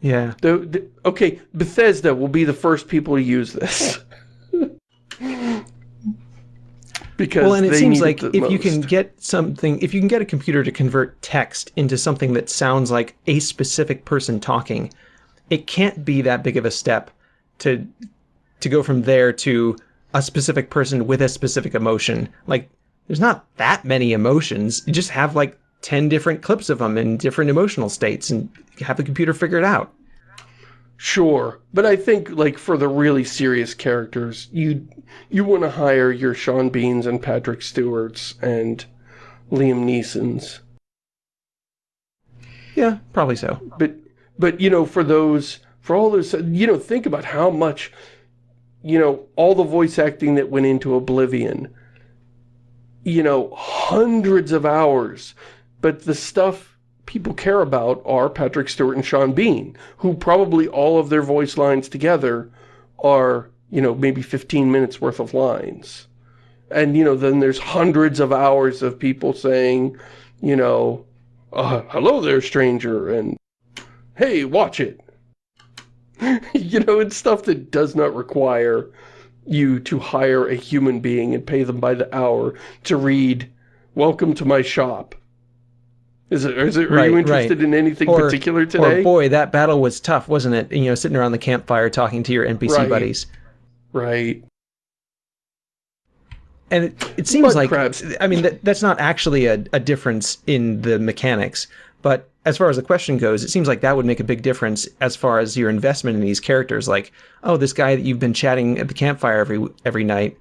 Yeah. The, the, okay, Bethesda will be the first people to use this. *laughs* because well, and it seems like it if most. you can get something, if you can get a computer to convert text into something that sounds like a specific person talking, it can't be that big of a step to to go from there to a specific person with a specific emotion. Like, there's not that many emotions. You just have like 10 different clips of them in different emotional states and have the computer figure it out. Sure, but I think like for the really serious characters, you you want to hire your Sean Beans and Patrick Stewarts and Liam Neesons. Yeah, probably so. But but you know, for those for all those you know, think about how much you know, all the voice acting that went into Oblivion, you know, hundreds of hours, but the stuff people care about are Patrick Stewart and Sean Bean, who probably all of their voice lines together are, you know, maybe 15 minutes worth of lines. And, you know, then there's hundreds of hours of people saying, you know, uh, hello there, stranger, and hey, watch it. *laughs* you know, it's stuff that does not require you to hire a human being and pay them by the hour to read, welcome to my shop. Is it, is it, are Right, you interested right. in anything Or- particular today? Or boy, that battle was tough, wasn't it? You know, sitting around the campfire talking to your NPC Right. buddies. Right. And it, it seems Mud like, crabs. I mean, that, that's not actually a, a difference in the mechanics, but as far as the question goes, it seems like that would make a big difference as far as your investment in these characters. Like, oh, this guy that you've been chatting at the campfire every every night,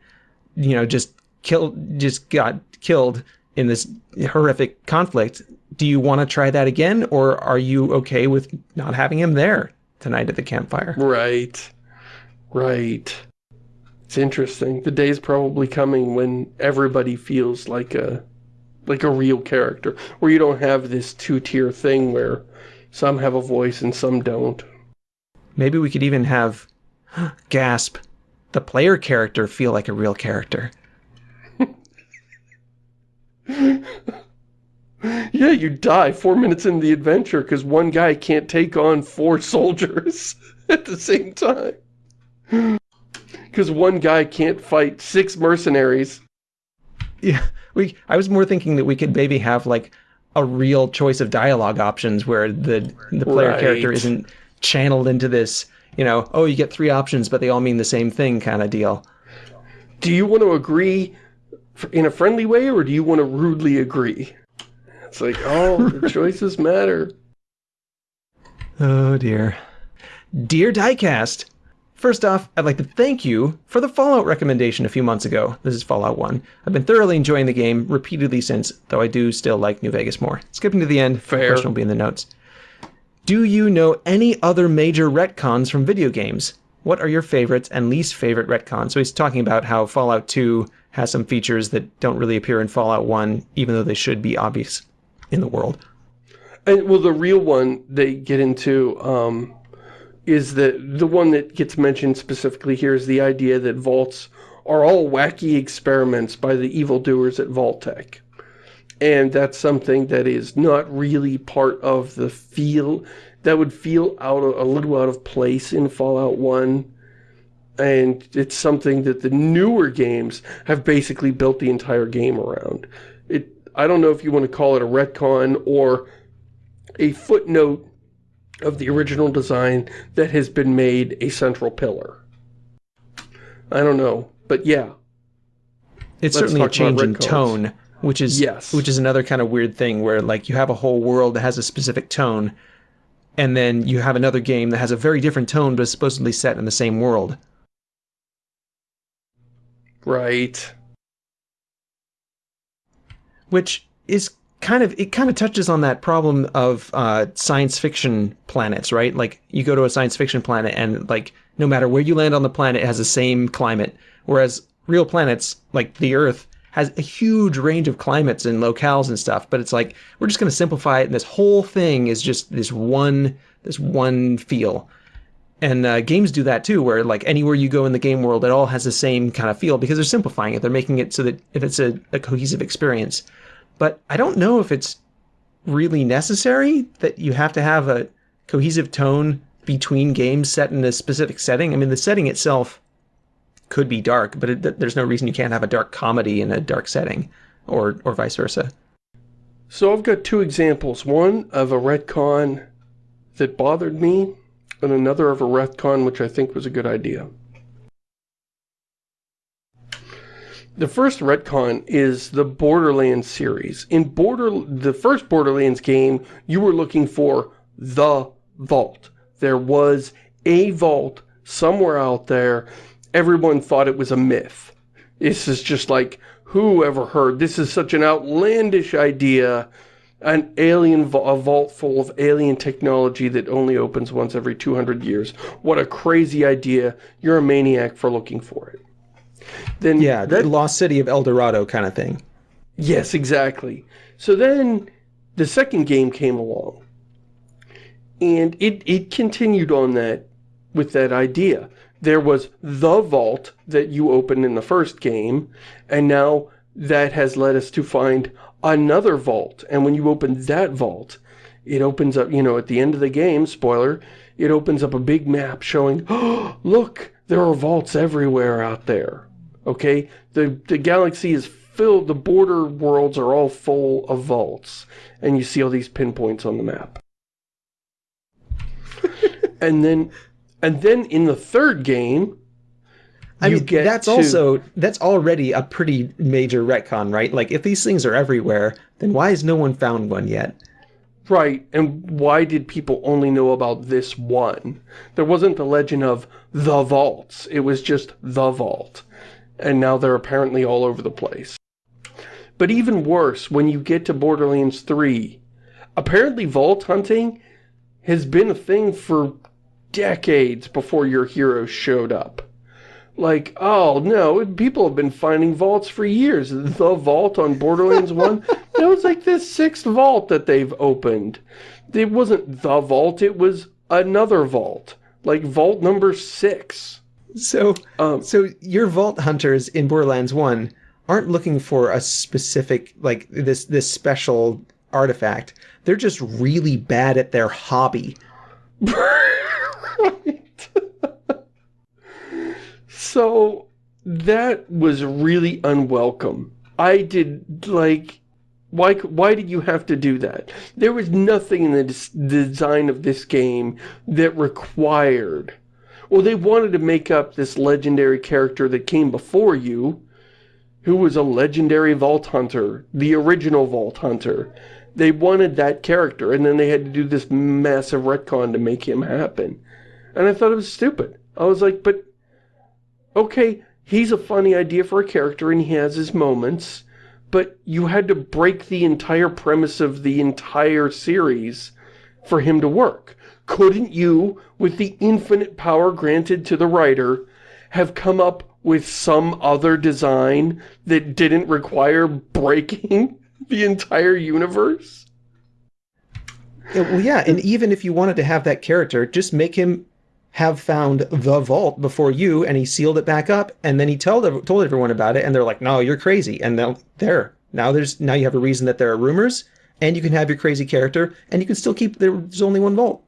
you know, just killed, just got killed in this horrific conflict. Do you want to try that again, or are you okay with not having him there tonight at the campfire? Right. Right. It's interesting. The day's probably coming when everybody feels like a like a real character, where you don't have this two-tier thing where some have a voice and some don't. Maybe we could even have *gasps* gasp the player character feel like a real character. *laughs* Yeah, you die four minutes into the adventure because one guy can't take on four *laughs* soldiers *laughs* at the same time. *gasps* Because one guy can't fight six mercenaries. Yeah, we. I was more thinking that we could maybe have like a real choice of dialogue options where the the player Right. character isn't channeled into this. You know, oh, you get three options, but they all mean the same thing, kind of deal. Do you want to agree in a friendly way or do you want to rudely agree? It's like, oh, the *laughs* choices matter. Oh dear. Dear Diecast, first off, I'd like to thank you for the Fallout recommendation a few months ago. This is Fallout 1. I've been thoroughly enjoying the game repeatedly since, though I do still like New Vegas more. Skipping to the end, Fair. question will be in the notes. Do you know any other major retcons from video games? What are your favorites and least favorite retcons? So he's talking about how Fallout 2 has some features that don't really appear in Fallout 1, even though they should be obvious in the world. And, well, the real one they get into um, is that the one that gets mentioned specifically here is the idea that vaults are all wacky experiments by the evildoers at Vault-Tec. And that's something that is not really part of the feel, that would feel out a little out of place in Fallout 1. And it's something that the newer games have basically built the entire game around. It, I don't know if you want to call it a retcon or a footnote of the original design that has been made a central pillar. I don't know, but yeah. It's Let's certainly a change in tone, which is Yes. which is another kind of weird thing where like you have a whole world that has a specific tone, and then you have another game that has a very different tone but is supposedly set in the same world. Right. which is kind of it kind of touches on that problem of uh, science fiction planets, right? Like you go to a science fiction planet and like no matter where you land on the planet, it has the same climate, whereas real planets like the Earth has a huge range of climates and locales and stuff. But it's like we're just going to simplify it, and this whole thing is just this one this one feel. And uh, games do that too, where like anywhere you go in the game world, it all has the same kind of feel because they're simplifying it. They're making it so that if it's a, a cohesive experience. But I don't know if it's really necessary that you have to have a cohesive tone between games set in a specific setting. I mean, the setting itself could be dark, but it, there's no reason you can't have a dark comedy in a dark setting, or or vice versa. So I've got two examples. One of a retcon that bothered me, and another of a retcon which I think was a good idea. The first retcon is the Borderlands series. In Border, the first Borderlands game, you were looking for the vault. There was a vault somewhere out there. Everyone thought it was a myth. This is just like, who ever heard? This is such an outlandish idea. An alien, a vault full of alien technology that only opens once every 200 years. What a crazy idea. You're a maniac for looking for it. Then Yeah, the lost city of El Dorado kind of thing. Yes, exactly. So then the second game came along. And it, it continued on that with that idea. There was the vault that you opened in the first game, and now that has led us to find another vault. And when you open that vault, it opens up, you know, at the end of the game, spoiler, it opens up a big map showing, oh, *gasps* look, there are vaults everywhere out there. Okay? The, the galaxy is filled, the border worlds are all full of vaults. And you see all these pinpoints on the map. *laughs* and then, and then in the third game, I you mean, get that's to- also that's already a pretty major retcon, right? Like, if these things are everywhere, then why has no one found one yet? Right, and why did people only know about this one? There wasn't the legend of the vaults, it was just the vault. And now they're apparently all over the place. But even worse, when you get to Borderlands 3, apparently vault hunting has been a thing for decades before your heroes showed up. Like, oh no, people have been finding vaults for years. The vault on Borderlands 1, *laughs* that was like the sixth vault that they've opened. It wasn't the vault, it was another vault. Like vault number six. So, Um, so your vault hunters in Borderlands One aren't looking for a specific like this this special artifact. They're just really bad at their hobby. right. *laughs* so that was really unwelcome. I did like why why did you have to do that? There was nothing in the des- design of this game that required well they wanted to make up this legendary character that came before you who was a legendary vault hunter, the original vault hunter. They wanted that character, and then they had to do this massive retcon to make him happen. And I thought it was stupid. I was like, but, okay, he's a funny idea for a character, and he has his moments, but you had to break the entire premise of the entire series for him to work. Couldn't you, with the infinite power granted to the writer, have come up with some other design that didn't require breaking *laughs* the entire universe? Yeah, well, yeah, and even if you wanted to have that character, just make him have found the vault before you, and he sealed it back up, and then he told told everyone about it, and they're like, "No, you're crazy," and then there, now there's now you have a reason that there are rumors, and you can have your crazy character, and you can still keep there's only one vault.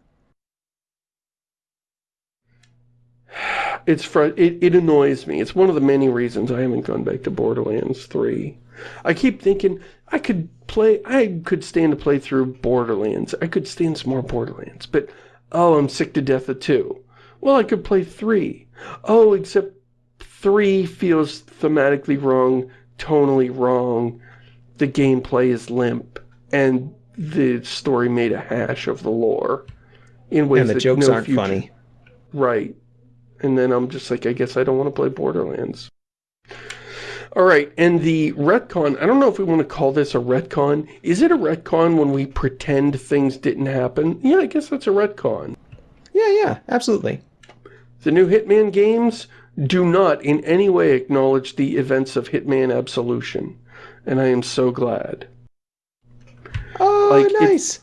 It's fr it, it annoys me. It's one of the many reasons I haven't gone back to Borderlands 3. I keep thinking I could play, I could stand to play through Borderlands. I could stand some more Borderlands, but oh, I'm sick to death of 2. Well, I could play 3. Oh, except 3 feels thematically wrong, tonally wrong. The gameplay is limp, and the story made a hash of the lore. In ways And the that jokes no aren't future- funny. Right. And then I'm just like, I guess I don't want to play Borderlands. Alright, and the retcon, I don't know if we want to call this a retcon. Is it a retcon when we pretend things didn't happen? Yeah, I guess that's a retcon. Yeah, yeah, absolutely. The new Hitman games do not in any way acknowledge the events of Hitman Absolution. And I am so glad. Oh, Like, it- nice.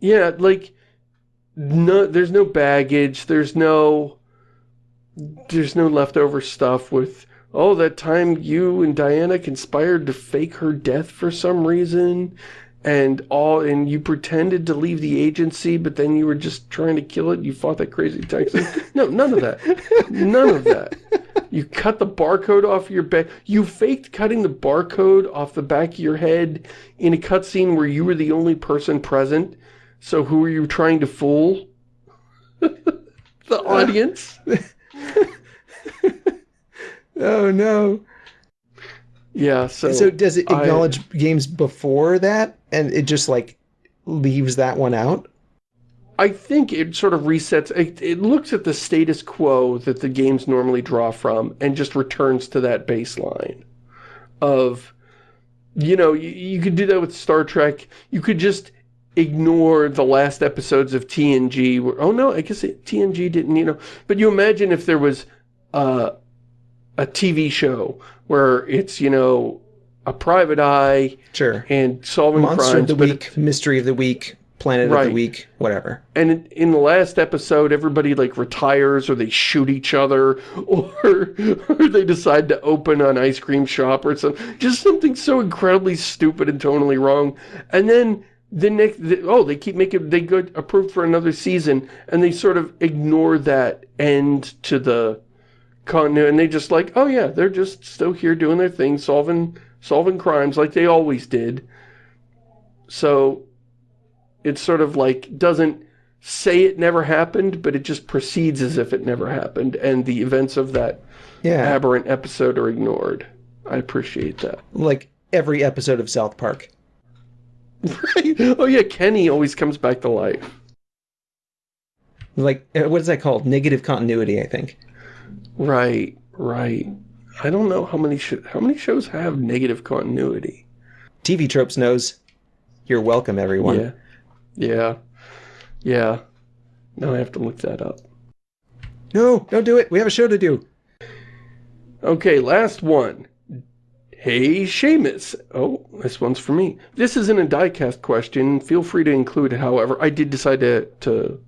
Yeah, like no there's no baggage, there's no there's no leftover stuff with oh that time you and Diana conspired to fake her death for some reason and all and you pretended to leave the agency but then you were just trying to kill it. You fought that crazy Texan *laughs* no none of that. None of that. You cut the barcode off your back. You faked cutting the barcode off the back of your head in a cutscene where you were the only person present. So who are you trying to fool? *laughs* The uh, audience *laughs* *laughs* Oh no. yeah so So does it I- acknowledge games before that, and it just like leaves that one out? I think it sort of resets, it, it looks at the status quo that the games normally draw from and just returns to that baseline of, you know, you, you could do that with Star Trek. You could just ignore the last episodes of TNG. Where, oh no, I guess it, TNG didn't, you know, but you imagine if there was uh, a TV show where it's, you know, a private eye Sure. and solving Monster crimes, of the week, mystery of the week, planet of the week, whatever. and in, in the last episode, everybody like retires or they shoot each other *laughs* or, or they decide to open an ice cream shop or something. Just something so incredibly stupid and totally wrong. And then the next, the, oh, they keep making, they go approved for another season and they sort of ignore that end to the continuity. And they just like, oh yeah, they're just still here doing their thing, solving solving crimes like they always did. So it's sort of like doesn't say it never happened, but it just proceeds as if it never happened, and the events of that Yeah, aberrant episode are ignored. I appreciate that. like every episode of South Park. Right? *laughs* Oh yeah, Kenny always comes back to life. Like, uh, what is that called? Negative continuity, I think. Right, right. I don't know how many sh how many shows have negative continuity. TV Tropes knows. You're welcome, everyone. Yeah, yeah, yeah. Now I have to look that up. No, don't do it. We have a show to do. Okay, last one. Hey, Shamus. Oh, this one's for me. This isn't a diecast question. Feel free to include it, however. I did decide to, to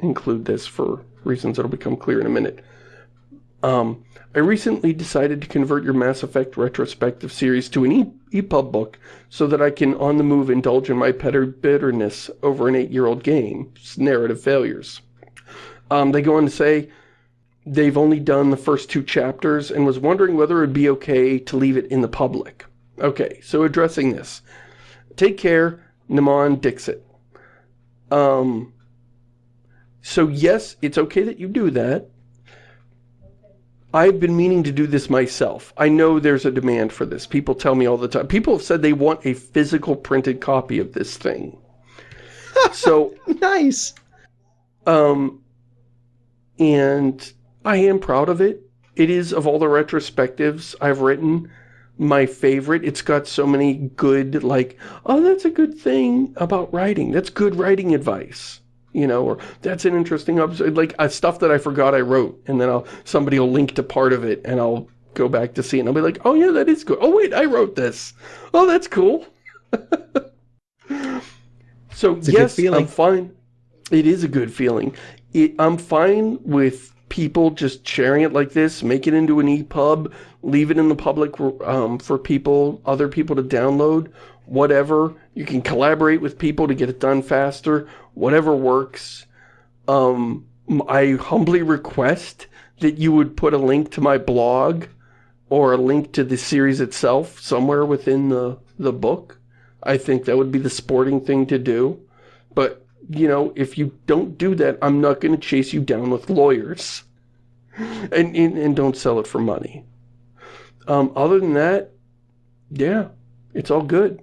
include this for reasons that'll become clear in a minute. Um, I recently decided to convert your Mass Effect retrospective series to an e EPUB book so that I can, on the move, indulge in my bitterness over an eight-year-old game's narrative failures. Um, they go on to say, they've only done the first two chapters and was wondering whether it would be okay to leave it in the public. Okay, so addressing this. Take care, Naman Dixit. Um, so yes, it's okay that you do that. I've been meaning to do this myself. I know there's a demand for this. People tell me all the time. People have said they want a physical printed copy of this thing. *laughs* so Nice. um, and I am proud of it. It is, of all the retrospectives I've written, my favorite. It's got so many good, like, oh, that's a good thing about writing. That's good writing advice. You know, or that's an interesting, obs- like, uh, stuff that I forgot I wrote. And then I'll, somebody will link to part of it and I'll go back to see it and I'll be like, oh yeah, that is good. Oh wait, I wrote this. Oh, that's cool. *laughs* so yes. I'm fine. It is a good feeling. It, I'm fine with people just sharing it like this, make it into an EPUB, leave it in the public um, for people, other people to download, whatever. You can collaborate with people to get it done faster, whatever works. Um, I humbly request that you would put a link to my blog or a link to the series itself somewhere within the, the book. I think that would be the sporting thing to do. But, you know, if you don't do that, I'm not going to chase you down with lawyers. *laughs* And, and, and don't sell it for money. Um, other than that, yeah, it's all good.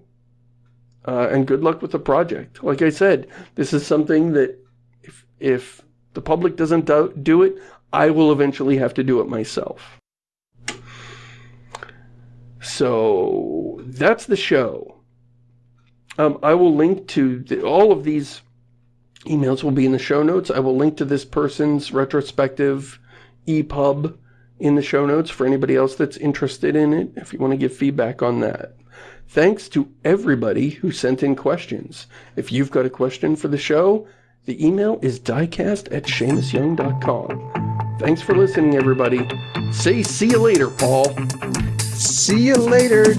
Uh, and good luck with the project. Like I said, this is something that if, if the public doesn't do, do it, I will eventually have to do it myself. So that's the show. Um, I will link to the, all of these emails will be in the show notes. I will link to this person's retrospective EPUB in the show notes for anybody else that's interested in it, if you want to give feedback on that. Thanks to everybody who sent in questions. If you've got a question for the show, the email is diecast at ShamusYoung.com. Thanks for listening, everybody. Say see you later, Paul. See you later.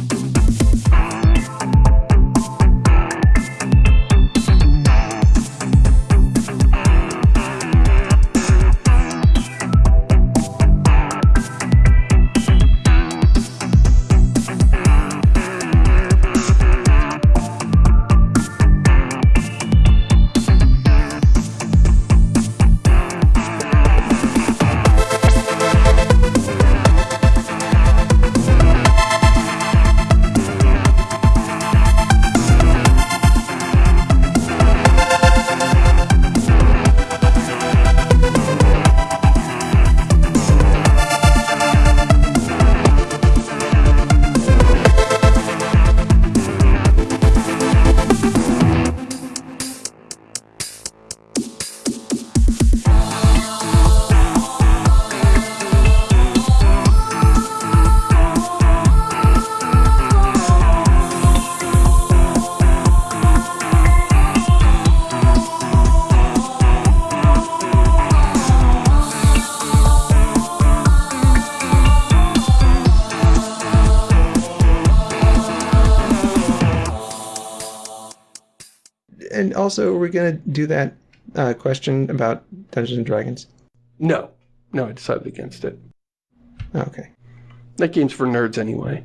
Also, we're gonna do that uh, question about Dungeons and Dragons. No. No, I decided against it. Okay. That game's for nerds anyway.